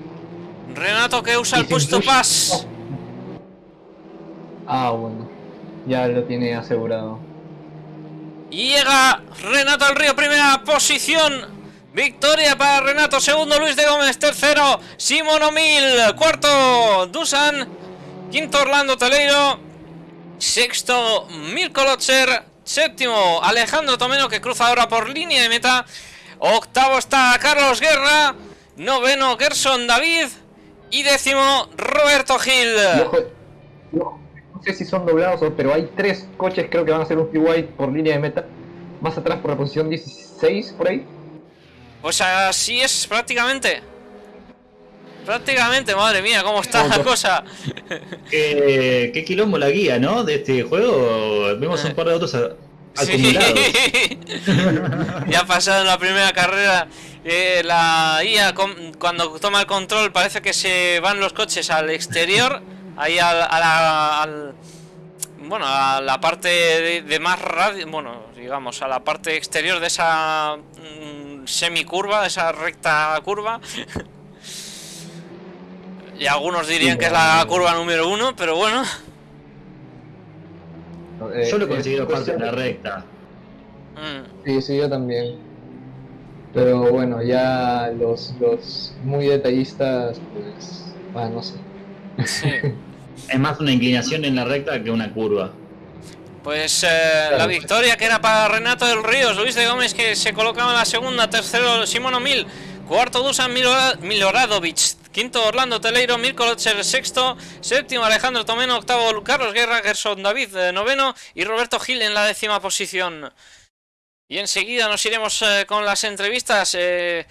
Renato que usa el puesto pas. Ah, bueno. Ya lo tiene asegurado. Y llega Renato del Río, primera posición. Victoria para Renato, segundo Luis de Gómez, tercero Simón O'Mil, cuarto Dusan, quinto Orlando Teleiro, sexto Mirko Lotzer, séptimo Alejandro Tomeno que cruza ahora por línea de meta, octavo está Carlos Guerra, noveno Gerson David y décimo Roberto Gil. No sé si son doblados, o- pero hay tres coches creo que van a hacer un white por línea de meta. Más atrás por la posición 16, por ahí. Pues así es prácticamente. Prácticamente, madre mía, cómo está la cosa. Qué, qué quilombo la guía, ¿no? De este juego. Vemos un par de autos a- acumulados. Sí. ya ha pasado en la primera carrera. Eh, la IA com- cuando toma el control parece que se van los coches al exterior, ahí al, a la, al- bueno, a la parte de, de más radio, bueno, digamos, a la parte exterior de esa mm, semicurva, de esa recta curva. y algunos dirían que es la curva número uno, pero bueno. Eh, Yo lo he es conseguido parte en la recta. mm, Sí, sí, yo también. Pero bueno, ya los, los muy detallistas, pues, ah, no sé. sí. Es más una inclinación en la recta que una curva. Pues eh, la victoria que era para Renato del Ríos, Luis de Gómez que se colocaba en la segunda, tercero Simón O'Mil, cuarto Dusan Milora- Miloradovic, quinto Orlando Teleiro, Mirko Lotzer sexto, séptimo Alejandro Tomeno, octavo Carlos Guerra, Gerson David eh, noveno y Roberto Gil en la décima posición. Y enseguida nos iremos eh, con las entrevistas, eh,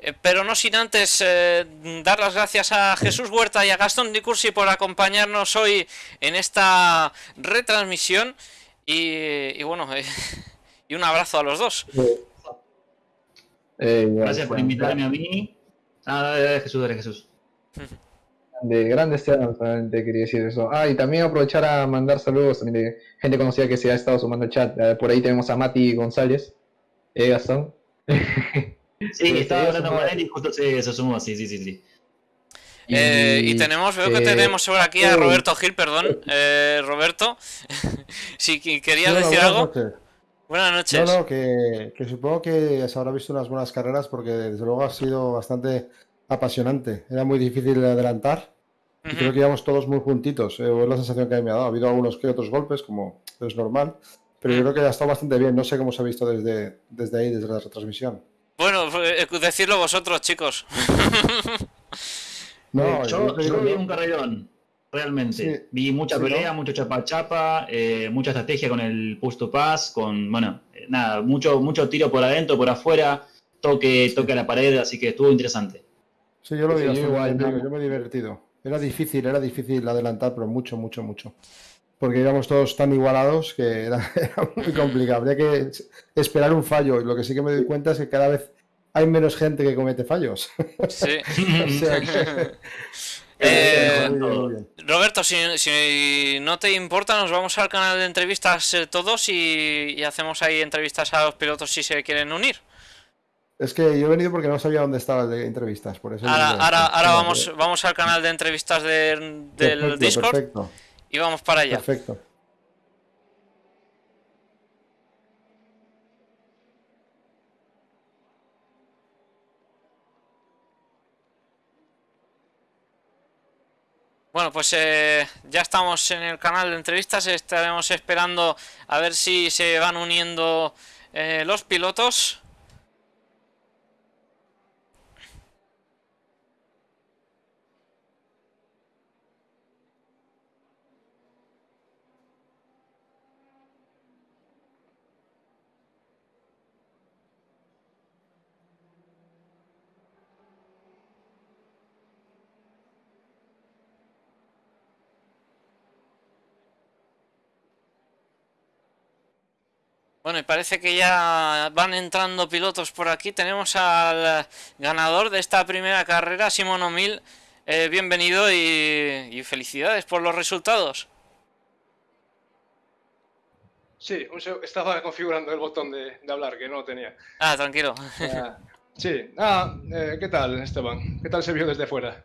eh, pero no sin antes eh, dar las gracias a Jesús Huerta y a Gastón Di Cursi por acompañarnos hoy en esta retransmisión. Y, y bueno, eh, y un abrazo a los dos. Eh, Gracias por invitarme a mí. Ah, dale, dale, Jesús, dale, Jesús. De grandes sean, solamente quería decir eso. Ah, y también aprovechar a mandar saludos también de gente conocida que se ha estado sumando al chat. Eh, por ahí tenemos a Mati González, eh, Gastón. Sí, Sí, estaba hablando con él y justo se, se sumó, sí, sí, sí. sí. Eh, y tenemos, veo que eh, tenemos por aquí a Roberto Gil, perdón. Eh, Roberto, si querías decir buenas algo. noches. Buenas noches. No, no, que, que supongo que se habrá visto unas buenas carreras porque desde luego ha sido bastante apasionante. Era muy difícil de adelantar y creo que íbamos todos muy juntitos. eh, es la sensación que a mí me ha dado. Ha habido algunos que otros golpes, como es normal, pero yo creo que ha estado bastante bien. No sé cómo se ha visto desde, desde ahí, desde la retransmisión. Bueno, eh, decidlo vosotros, chicos. No, Eh, yo yo, yo vi un carrerón, realmente. Sí. Vi mucha Sí, pelea, ¿no? mucho chapa-chapa, eh, mucha estrategia con el push to pass, con, bueno, eh, nada, mucho, mucho tiro por adentro, por afuera, toque, toque a la pared, así que estuvo interesante. Sí, yo lo vi yo igual, yo me he divertido. Era difícil, era difícil adelantar, pero mucho, mucho, mucho. Porque íbamos todos tan igualados que era, era muy complicado. Habría que esperar un fallo. Y lo que sí que me doy cuenta es que cada vez hay menos gente que comete fallos. Sí. o sea que... Eh. Roberto, si, si no te importa, nos vamos al canal de entrevistas eh, todos y, y hacemos ahí entrevistas a los pilotos si se quieren unir. Es que yo he venido porque no sabía dónde estaba el de entrevistas. Por eso Ahora, ahora, ahora vamos, vamos al canal de entrevistas de- del perfecto, Discord Perfecto, y vamos para allá. perfecto. Bueno, pues eh, ya estamos en el canal de entrevistas, estaremos esperando a ver si se van uniendo eh, los pilotos. Bueno, y parece que ya van entrando pilotos por aquí. Tenemos al ganador de esta primera carrera, Simón O'Mil. Eh, bienvenido y, y felicidades por los resultados. Sí, un estaba configurando el botón de, de hablar que no lo tenía. Ah, tranquilo. Ah, sí, ah, eh, ¿qué tal, Esteban? ¿Qué tal se vio desde fuera?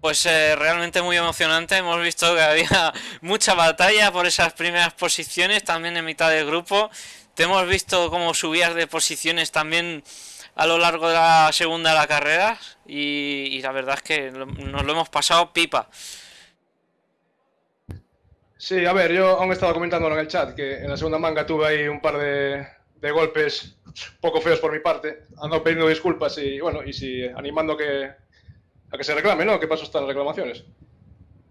Pues eh, realmente muy emocionante. Hemos visto que había mucha batalla por esas primeras posiciones, también en mitad del grupo. Te hemos visto cómo subías de posiciones también a lo largo de la segunda de la carrera. Y, la verdad es que nos lo hemos pasado pipa. Sí, a ver, yo aún estaba comentándolo en el chat que en la segunda manga tuve ahí un par de, golpes poco feos por mi parte. Ando pidiendo disculpas y bueno, y si animando que, a que se reclame, ¿no? ¿Qué pasó estas reclamaciones?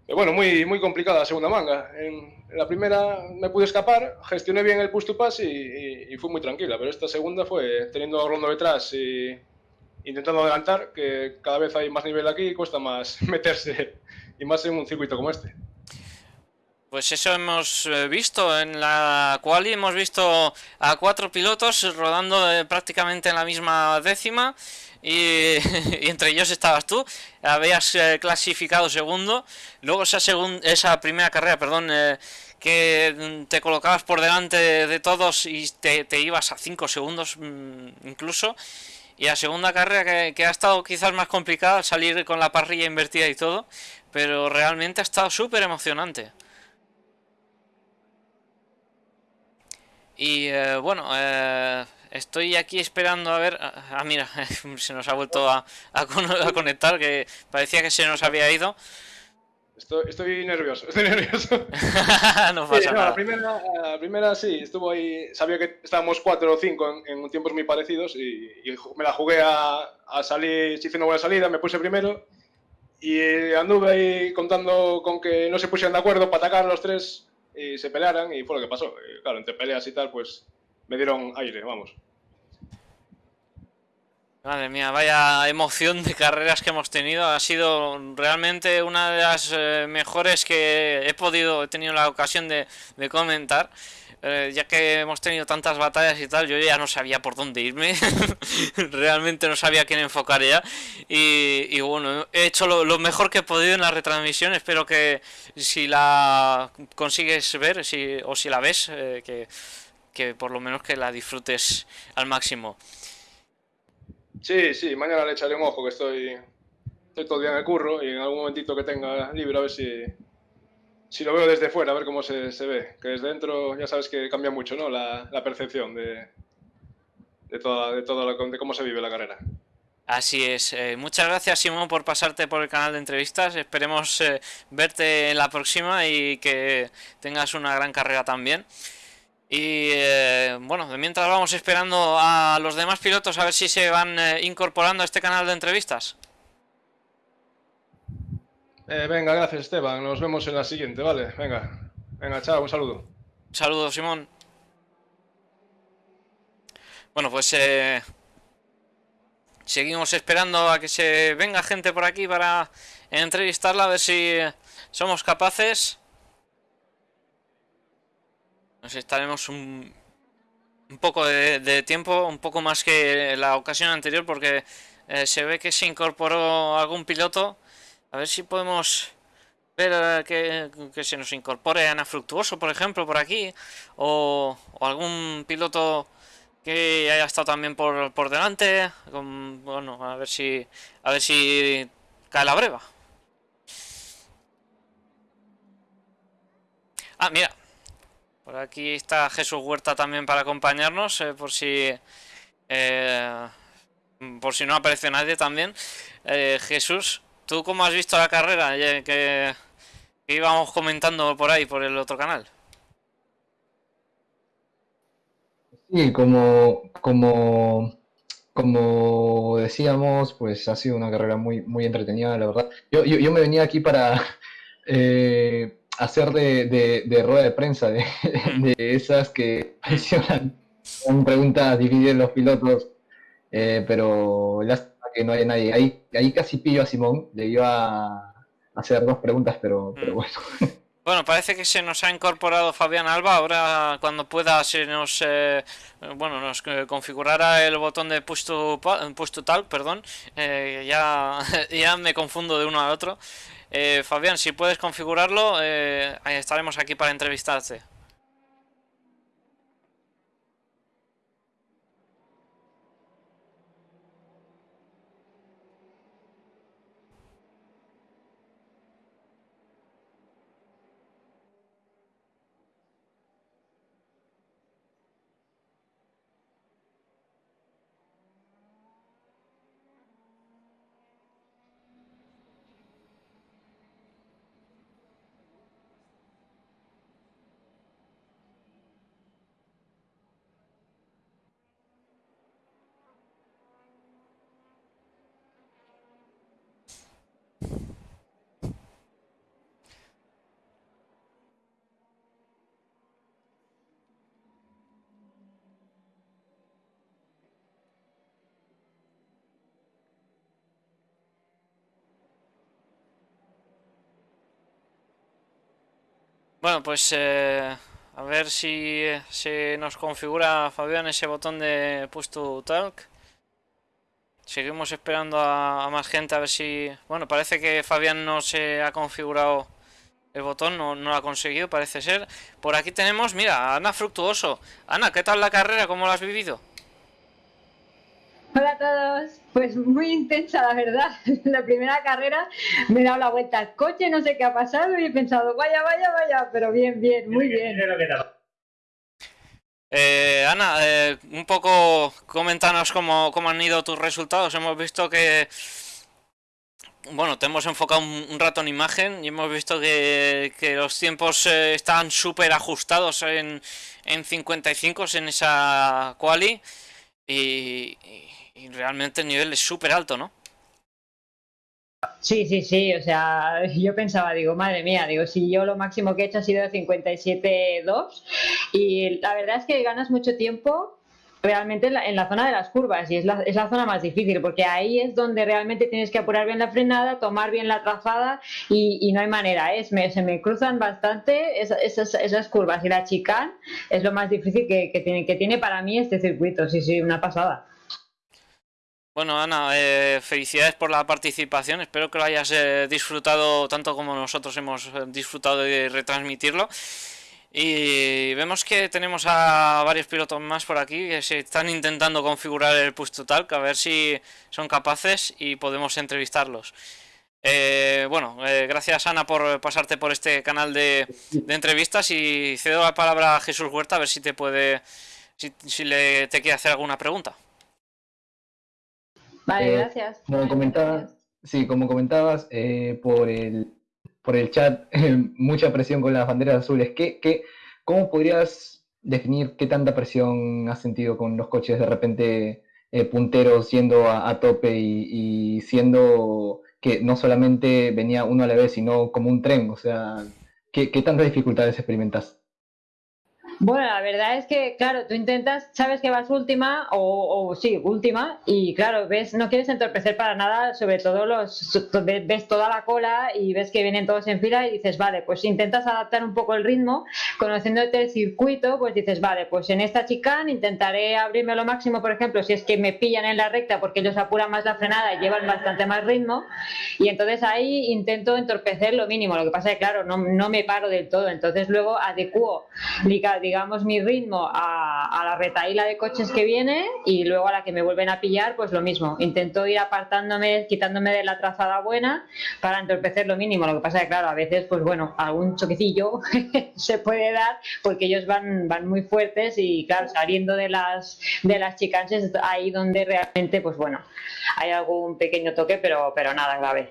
Pero bueno, muy, muy complicada la segunda manga. En, la primera me pude escapar, gestioné bien el push to pass y, y, fui muy tranquila, pero esta segunda fue teniendo a Rondo detrás y intentando adelantar, que cada vez hay más nivel aquí y cuesta más meterse, y más en un circuito como este. Pues eso hemos eh, visto en la quali, hemos visto a cuatro pilotos rodando eh, prácticamente en la misma décima y, entre ellos estabas tú, habías eh, clasificado segundo, luego esa, primera carrera, perdón, que te colocabas por delante de, todos y te, ibas a cinco segundos mm, incluso, y la segunda carrera que, que ha estado quizás más complicada, salir con la parrilla invertida y todo, pero realmente ha estado súper emocionante. Y eh, bueno, eh, estoy aquí esperando a ver... Ah, ah mira, se nos ha vuelto a, conectar, que parecía que se nos había ido. Estoy, nervioso, estoy nervioso. no pasa nada. La primera, la primera sí, estuvo ahí, sabía que estábamos cuatro o cinco en, tiempos muy parecidos y, me la jugué a, a salir, si hice una buena salida, me puse primero y anduve ahí contando con que no se pusieran de acuerdo para atacar los tres y se pelearan y fue lo que pasó. claro, entre peleas y tal, pues me dieron aire, vamos. Madre mía, vaya emoción de carreras que hemos tenido. Ha sido realmente una de las eh, mejores que he podido, he tenido la ocasión de, comentar. Eh, ya que hemos tenido tantas batallas y tal, yo ya no sabía por dónde irme. Realmente no sabía quién enfocar ya. Y, bueno, he hecho lo, mejor que he podido en la retransmisión. Espero que si la consigues ver si, o si la ves, eh, que, que por lo menos que la disfrutes al máximo. Sí, sí, mañana le echaré un ojo que estoy, estoy todo el día en el curro y en algún momentito que tenga libre a ver si, si lo veo desde fuera, a ver cómo se, se, ve. Que desde dentro ya sabes que cambia mucho, ¿no? La, la percepción de, de, toda, de, todo de cómo se vive la carrera. Así es. Eh, muchas gracias, Simón, por pasarte por el canal de entrevistas. Esperemos eh, verte en la próxima y que tengas una gran carrera también. Y eh, bueno, mientras vamos esperando a los demás pilotos a ver si se van incorporando a este canal de entrevistas. Eh, venga, gracias Esteban. Nos vemos en la siguiente, ¿vale? Venga, venga, chao, un saludo. Un saludo, Simón. Bueno, pues eh, seguimos esperando a que se venga gente por aquí para entrevistarla, a ver si somos capaces. Nos estaremos un, poco de, tiempo, un poco más que la ocasión anterior, porque eh, se ve que se incorporó algún piloto a ver si podemos ver eh, que, se nos incorpore Ana Fructuoso, por ejemplo, por aquí. O, algún piloto que haya estado también por, por delante. bueno, a ver si. A ver si cae la breva. Ah, mira. Por aquí está Jesús Huerta también para acompañarnos. Eh, por si. Eh, por si no aparece nadie también. Jesús, ¿Tú cómo has visto la carrera que, íbamos comentando por ahí, por el otro canal? Sí, como, como, como decíamos, pues ha sido una carrera muy, muy entretenida, la verdad. Yo, yo, me venía aquí para eh, hacer de, de, rueda de prensa, de, de esas que mencionan, con preguntas dividen los pilotos, eh, pero ya que no hay nadie. Ahí, ahí casi pillo a Simón, le iba a hacer dos preguntas, pero, pero mm. bueno. Bueno, parece que se nos ha incorporado Fabián Alba. Ahora, cuando pueda, se nos eh, bueno nos configurará el botón de push to, tal, perdón. Eh, ya, ya me confundo de uno a otro. Eh, Fabián, si puedes configurarlo, estaremos aquí para entrevistarte. Bueno, pues eh, a ver si se nos configura Fabián ese botón de push to talk. Seguimos esperando a, más gente a ver si... Bueno, parece que Fabián no se ha configurado el botón, no, no lo ha conseguido, parece ser. Por aquí tenemos, mira, Ana Fructuoso. Ana, ¿qué tal la carrera? ¿Cómo la has vivido? Hola a todos. Pues muy intensa, la verdad. La primera carrera me he dado la vuelta al coche, no sé qué ha pasado y he pensado, vaya, vaya, vaya, pero bien, bien, muy bien. Eh, Ana, eh, un poco coméntanos cómo, cómo han ido tus resultados. Hemos visto que bueno, te hemos enfocado un, rato en imagen y hemos visto que, los tiempos eh, están súper ajustados en, en 55 en esa quali y, y realmente el nivel es súper alto, ¿no? Sí, sí, sí, o sea, yo pensaba, digo, madre mía, digo, si yo lo máximo que he hecho ha sido 57-2 y la verdad es que ganas mucho tiempo realmente en la, zona de las curvas y es la, es la, zona más difícil porque ahí es donde realmente tienes que apurar bien la frenada, tomar bien la trazada y, no hay manera, es, se me cruzan bastante esas, esas, curvas y la chicane es lo más difícil que, que, tiene, que tiene para mí este circuito, sí, sí, una pasada. Bueno, Ana, eh, felicidades por la participación. Espero que lo hayas eh, disfrutado tanto como nosotros hemos eh, disfrutado de retransmitirlo. Y vemos que tenemos a varios pilotos más por aquí que se están intentando configurar el push total, a ver si son capaces y podemos entrevistarlos. bueno, gracias Ana por pasarte por este canal de, entrevistas y cedo la palabra a Jesús Huerta a ver si te puede, si, si le, te quiere hacer alguna pregunta. Vale, eh, gracias. Como comentabas, sí, como comentabas eh, por, el, por el chat, mucha presión con las banderas azules. ¿Qué, qué, ¿Cómo podrías definir qué tanta presión has sentido con los coches de repente eh, punteros siendo a, tope y, y, siendo que no solamente venía uno a la vez, sino como un tren? O sea, ¿qué, qué tantas dificultades experimentas? Bueno, la verdad es que, claro, tú intentas, sabes que vas última o, sí, última y claro, ves, no quieres entorpecer para nada, sobre todo los, ves toda la cola y ves que vienen todos en fila y dices, vale, pues intentas adaptar un poco el ritmo, conociéndote el circuito, pues dices, vale, pues en esta chicane intentaré abrirme lo máximo, por ejemplo, si es que me pillan en la recta porque ellos apuran más la frenada y llevan bastante más ritmo y entonces ahí intento entorpecer lo mínimo, lo que pasa es que, claro, no, no me paro del todo, entonces luego adecuo, digamos, mi ritmo a, la retaíla de coches que viene y luego a la que me vuelven a pillar, pues lo mismo. Intento ir apartándome, quitándome de la trazada buena para entorpecer lo mínimo. Lo que pasa es que, claro, a veces, pues bueno, algún choquecillo se puede dar porque ellos van, van muy fuertes y, claro, saliendo de las, de las chicanses, ahí donde realmente, pues bueno, hay algún pequeño toque, pero, pero nada grave.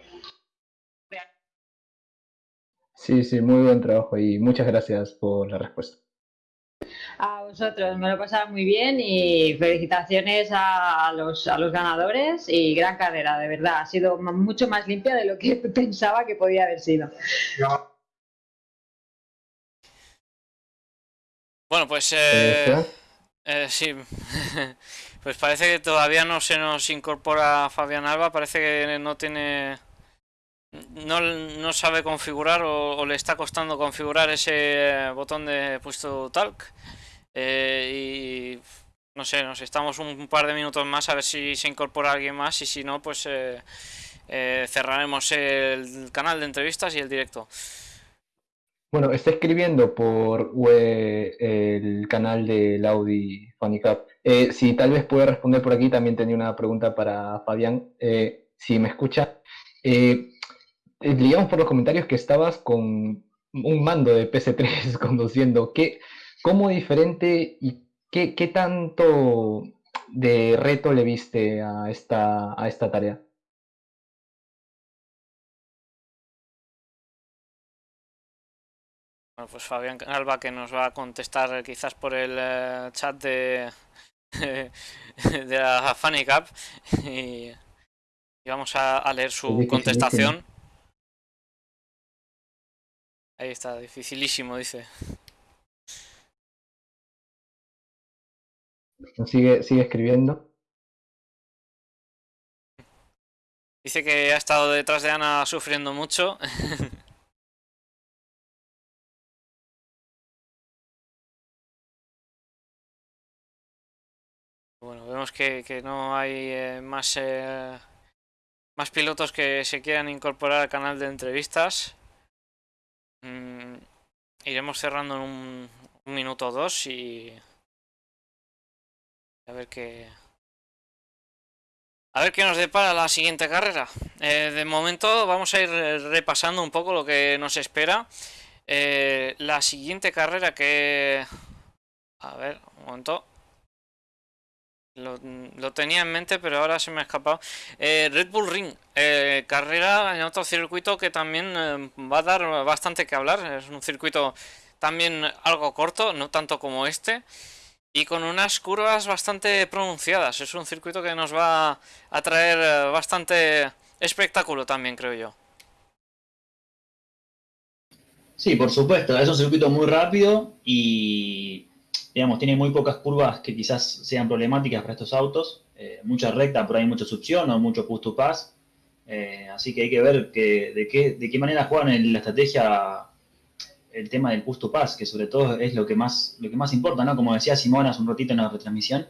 Sí, sí, muy buen trabajo y muchas gracias por la respuesta. A vosotros, me lo he pasado muy bien y felicitaciones a los, a los ganadores y gran carrera, de verdad. Ha sido mucho más limpia de lo que pensaba que podía haber sido. Bueno, pues eh, eh, sí, pues parece que todavía no se nos incorpora Fabián Alba, parece que no tiene, no, no sabe configurar o, le está costando configurar ese botón de puesto talk. Eh, y no sé, nos estamos un par de minutos más a ver si se incorpora alguien más y si no, pues eh, eh, cerraremos el canal de entrevistas y el directo. Bueno, está escribiendo por el canal del Audi Funny Cup. si tal vez puede responder por aquí, también tenía una pregunta para Fabián. si me escucha, digamos por los comentarios que estabas con un mando de PC3 conduciendo. ¿Qué, ¿Cómo diferente y qué, tanto de reto le viste a esta, a esta tarea? Bueno, pues Fabián Alba que nos va a contestar quizás por el eh, chat de, de la Funny Cup y, vamos a, leer su contestación. Ahí está, dificilísimo, dice. Sigue, sigue escribiendo. Dice que ha estado detrás de Ana sufriendo mucho. bueno, vemos que, no hay eh, más, eh, más pilotos que se quieran incorporar al canal de entrevistas. Mm, iremos cerrando en un, un minuto o dos y a ver qué a ver qué nos depara la siguiente carrera. Eh, de momento vamos a ir repasando un poco lo que nos espera. Eh, la siguiente carrera que... A ver, un momento. Lo, lo, tenía en mente, pero ahora se me ha escapado. Eh, Red Bull Ring, eh, carrera en otro circuito que también eh, va a dar bastante que hablar. Es un circuito también algo corto, no tanto como este. Y con unas curvas bastante pronunciadas. Es un circuito que nos va a traer bastante espectáculo también, creo yo. Sí, por supuesto. Es un circuito muy rápido y digamos, tiene muy pocas curvas que quizás sean problemáticas para estos autos, eh, mucha recta, pero hay mucha succión o mucho push to pass, eh, así que hay que ver que, de, qué, de qué manera juegan en la estrategia el tema del push to pass, que sobre todo es lo que más, lo que más importa, ¿no? Como decía Simón hace un ratito en la retransmisión,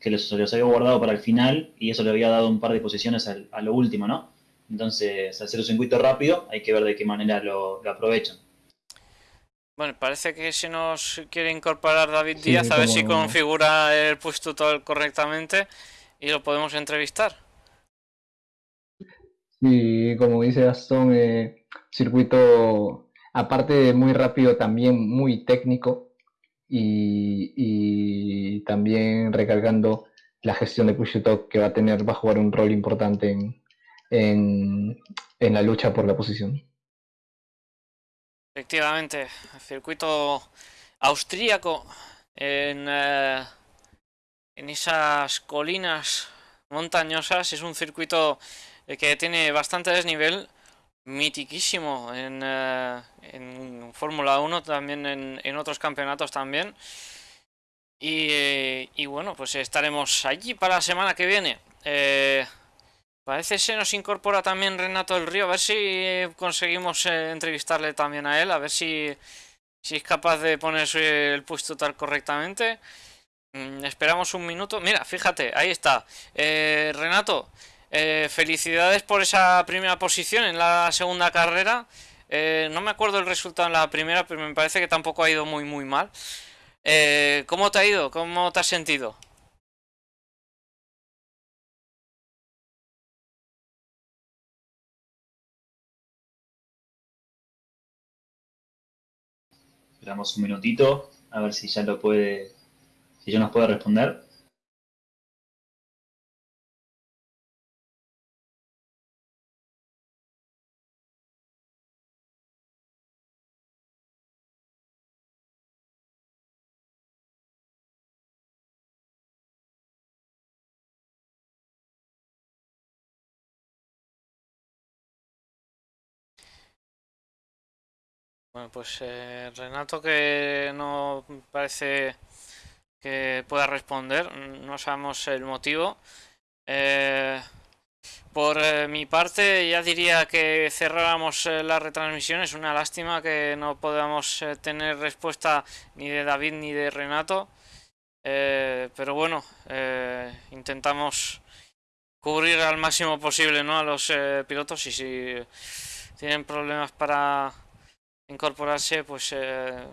que los, los había guardado para el final y eso le había dado un par de posiciones al, a lo último, ¿no? Entonces, ser un circuito rápido, hay que ver de qué manera lo aprovechan. Bueno, parece que se nos quiere incorporar David Díaz, sí, a ver si configura el push tutorial correctamente y lo podemos entrevistar. Sí, como dice Gastón, eh, circuito aparte de muy rápido, también muy técnico y, y también recargando la gestión de push to que va a tener, va a jugar un rol importante en, en, en la lucha por la posición. Efectivamente, circuito austríaco en, eh, en esas colinas montañosas. Es un circuito que tiene bastante desnivel, mitiquísimo en, eh, en Fórmula 1, también en, en, otros campeonatos también. Y, y, bueno, pues estaremos allí para la semana que viene. Eh, Parece se nos incorpora también Renato del Río, a ver si conseguimos eh, entrevistarle también a él, a ver si, si es capaz de ponerse el puesto tal correctamente. Mm, esperamos un minuto. Mira, fíjate, ahí está. Eh, Renato, eh, felicidades por esa primera posición en la segunda carrera. Eh, no me acuerdo el resultado en la primera, pero me parece que tampoco ha ido muy muy mal. Eh, ¿Cómo te ha ido? ¿Cómo te has sentido? Esperamos un minutito a ver si ya lo puede, si ya nos puede responder. Bueno, pues eh, Renato que no parece que pueda responder, no sabemos el motivo. Eh, por eh, mi parte ya diría que cerráramos la retransmisión, es una lástima que no podamos tener respuesta ni de David ni de Renato. pero bueno, intentamos cubrir al máximo posible ¿no? a los pilotos y si tienen problemas para incorporarse, pues eh,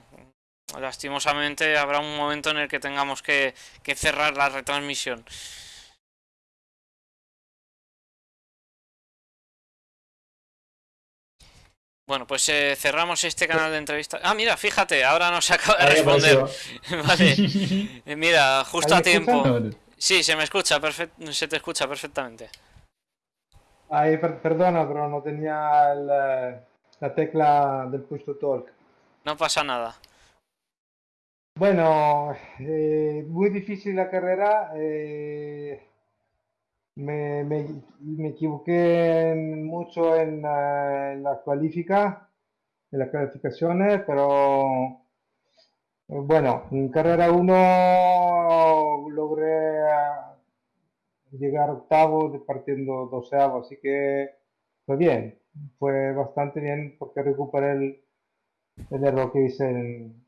lastimosamente habrá un momento en el que tengamos que, que cerrar la retransmisión. Bueno, pues eh, cerramos este canal de entrevista. Ah, mira, fíjate, ahora nos acaba de responder. vale. Mira, justo a tiempo. Sí, se me escucha, perfect se te escucha perfectamente. Ay, per perdona, pero no tenía el, la tecla del push to talk. No pasa nada. Bueno, eh, muy difícil la carrera. Eh, me, me, me, equivoqué en, mucho en, uh, en, la cualifica, en las calificaciones, pero eh, bueno, en carrera 1 logré llegar octavo partiendo doceavo, así que fue bien fue bastante bien porque recuperé el, el error que hice en,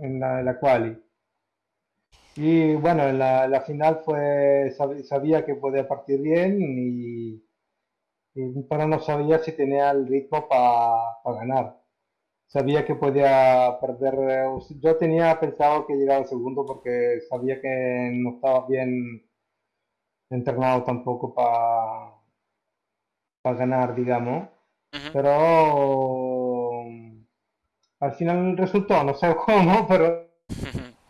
en, la, quali. Y bueno, en la, final fue, sab- sabía que podía partir bien y, y- pero no sabía si tenía el ritmo para ganar. Sabía que podía perder. Yo tenía pensado que llegaba segundo porque sabía que no estaba bien entrenado tampoco para ganar, digamos. Pero al final resultó, no sé cómo, pero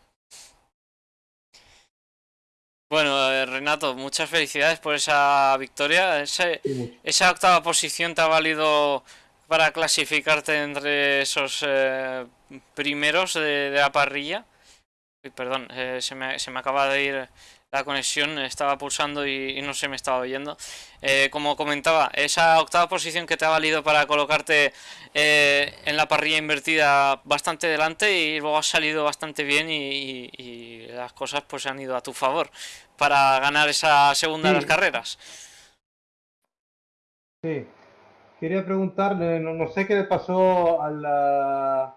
Bueno, Renato, muchas felicidades por esa victoria. Ese- sí, esa octava posición te ha valido para clasificarte entre esos eh, primeros de, de la parrilla. Perdón, eh, se me, se me acaba de ir la conexión, estaba pulsando y, y no se me estaba oyendo. Eh, como comentaba, esa octava posición que te ha valido para colocarte eh, en la parrilla invertida bastante delante y luego has salido bastante bien y, y- y las cosas pues han ido a tu favor para ganar esa segunda de las carreras. Sí. Quería preguntarle, no, no sé qué le pasó al, ah,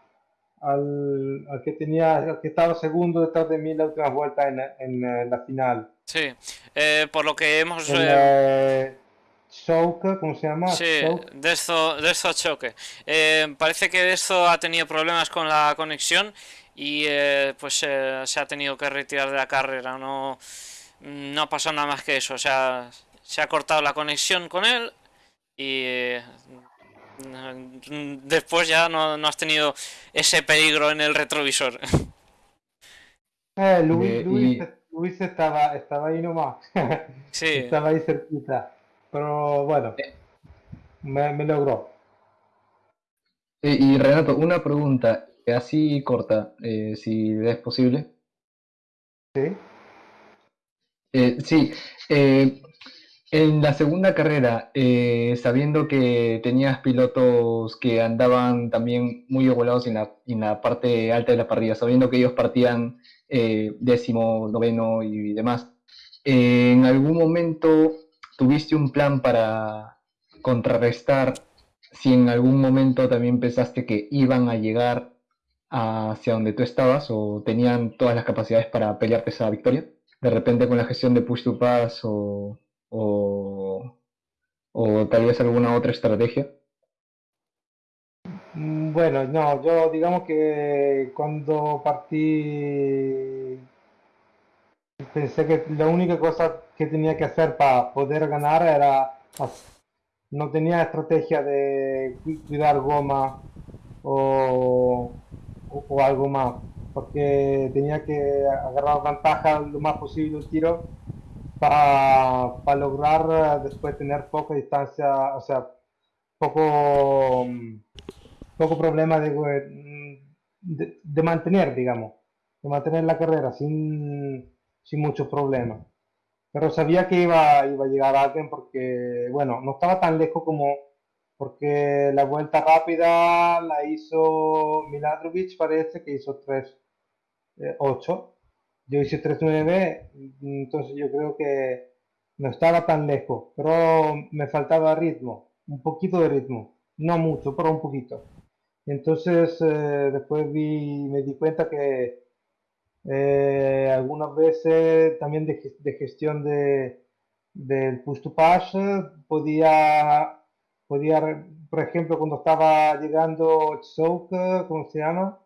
al, al que tenía, al que estaba segundo detrás de mí la última vuelta en, en, eh, la final. Sí, eh, por lo que hemos... El eh, eh, ¿cómo se llama? Sí. Dezo, Dezo Choque. Eh, parece que Dezo ha tenido problemas con la conexión y eh, pues eh, se ha tenido que retirar de la carrera. No, no ha pasado nada más que eso. O sea, se ha cortado la conexión con él y eh, después ya no, no has tenido ese peligro en el retrovisor. Eh, Luis, Eh, Luis, y- Luis estaba, estaba ahí nomás. Sí, Estaba ahí cerquita. Pero bueno, me, me logró. Eh, y Renato, una pregunta así corta, eh, si es posible. ¿Sí? Eh, sí, eh, en la segunda carrera, eh, sabiendo que tenías pilotos que andaban también muy igualados en la, parte alta de la parrilla, sabiendo que ellos partían eh, décimo, noveno y demás, eh, ¿en algún momento tuviste un plan para contrarrestar si en algún momento también pensaste que iban a llegar hacia donde tú estabas o tenían todas las capacidades para pelearte esa victoria? de repente con la gestión de push to pass o, o, o tal vez alguna otra estrategia. Mm, Bueno, no, yo digamos que cuando partí pensé que la única cosa que tenía que hacer para poder ganar era no tenía estrategia de cu- cuidar goma o, o- o algo más, porque tenía que agarrar ventaja lo más posible el tiro para lograr eh, después tener poca distancia, o sea, poco, mm, poco problema de, mm, de, de mantener, digamos, de mantener la carrera sin, sin muchos problemas. Pero sabía que iba, iba a llegar alguien porque, bueno, no estaba tan lejos como porque la vuelta rápida la hizo Miladrovic, parece que hizo 3.8. Yo hice 3.9, entonces yo creo que no estaba tan lejos, pero me faltaba ritmo, un poquito de ritmo, no mucho, pero un poquito. Entonces eh, después vi, me di cuenta que eh, algunas veces también de, de gestión de, del push to pass podía, podía, por ejemplo, cuando estaba llegando Choke, ¿cómo se llama?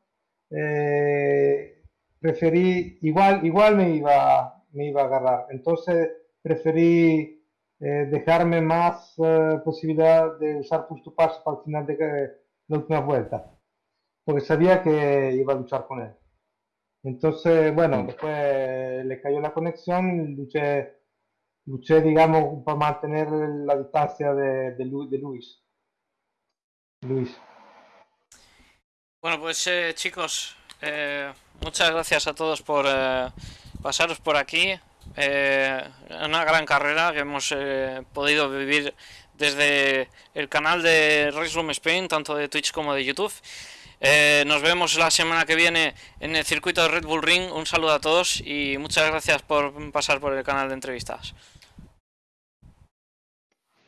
Eh, preferí, igual, igual me iba, me iba a agarrar. Entonces preferí eh, dejarme más eh, posibilidad de usar push to pass para el final de que- la última vuelta, porque sabía que iba a luchar con él. Entonces, bueno, después le cayó la conexión, luché, luché, digamos, para mantener la distancia de, de, Lu- de Luis. Luis. Bueno, pues eh, chicos, eh, muchas gracias a todos por eh, pasaros por aquí. Eh, una gran carrera que hemos eh, podido vivir desde el canal de Race Room Spain, tanto de Twitch como de YouTube. Eh, nos vemos la semana que viene en el circuito de Red Bull Ring. Un saludo a todos y muchas gracias por pasar por el canal de entrevistas.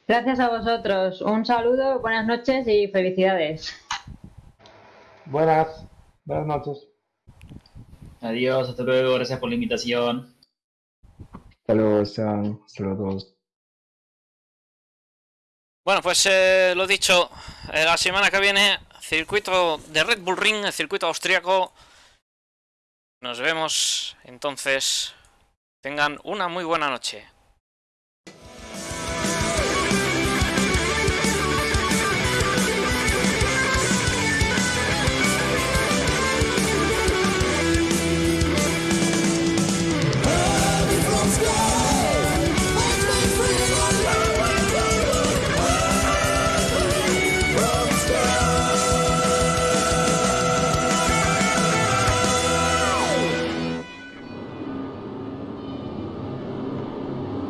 Gracias a vosotros. Un saludo, buenas noches y felicidades. Buenas, buenas noches. Adiós, hasta luego, gracias por la invitación. Hasta luego. Hasta luego a todos. Bueno, pues eh, lo dicho, eh, la semana que viene, circuito de Red Bull Ring, el circuito austriaco. Nos vemos entonces. Tengan una muy buena noche.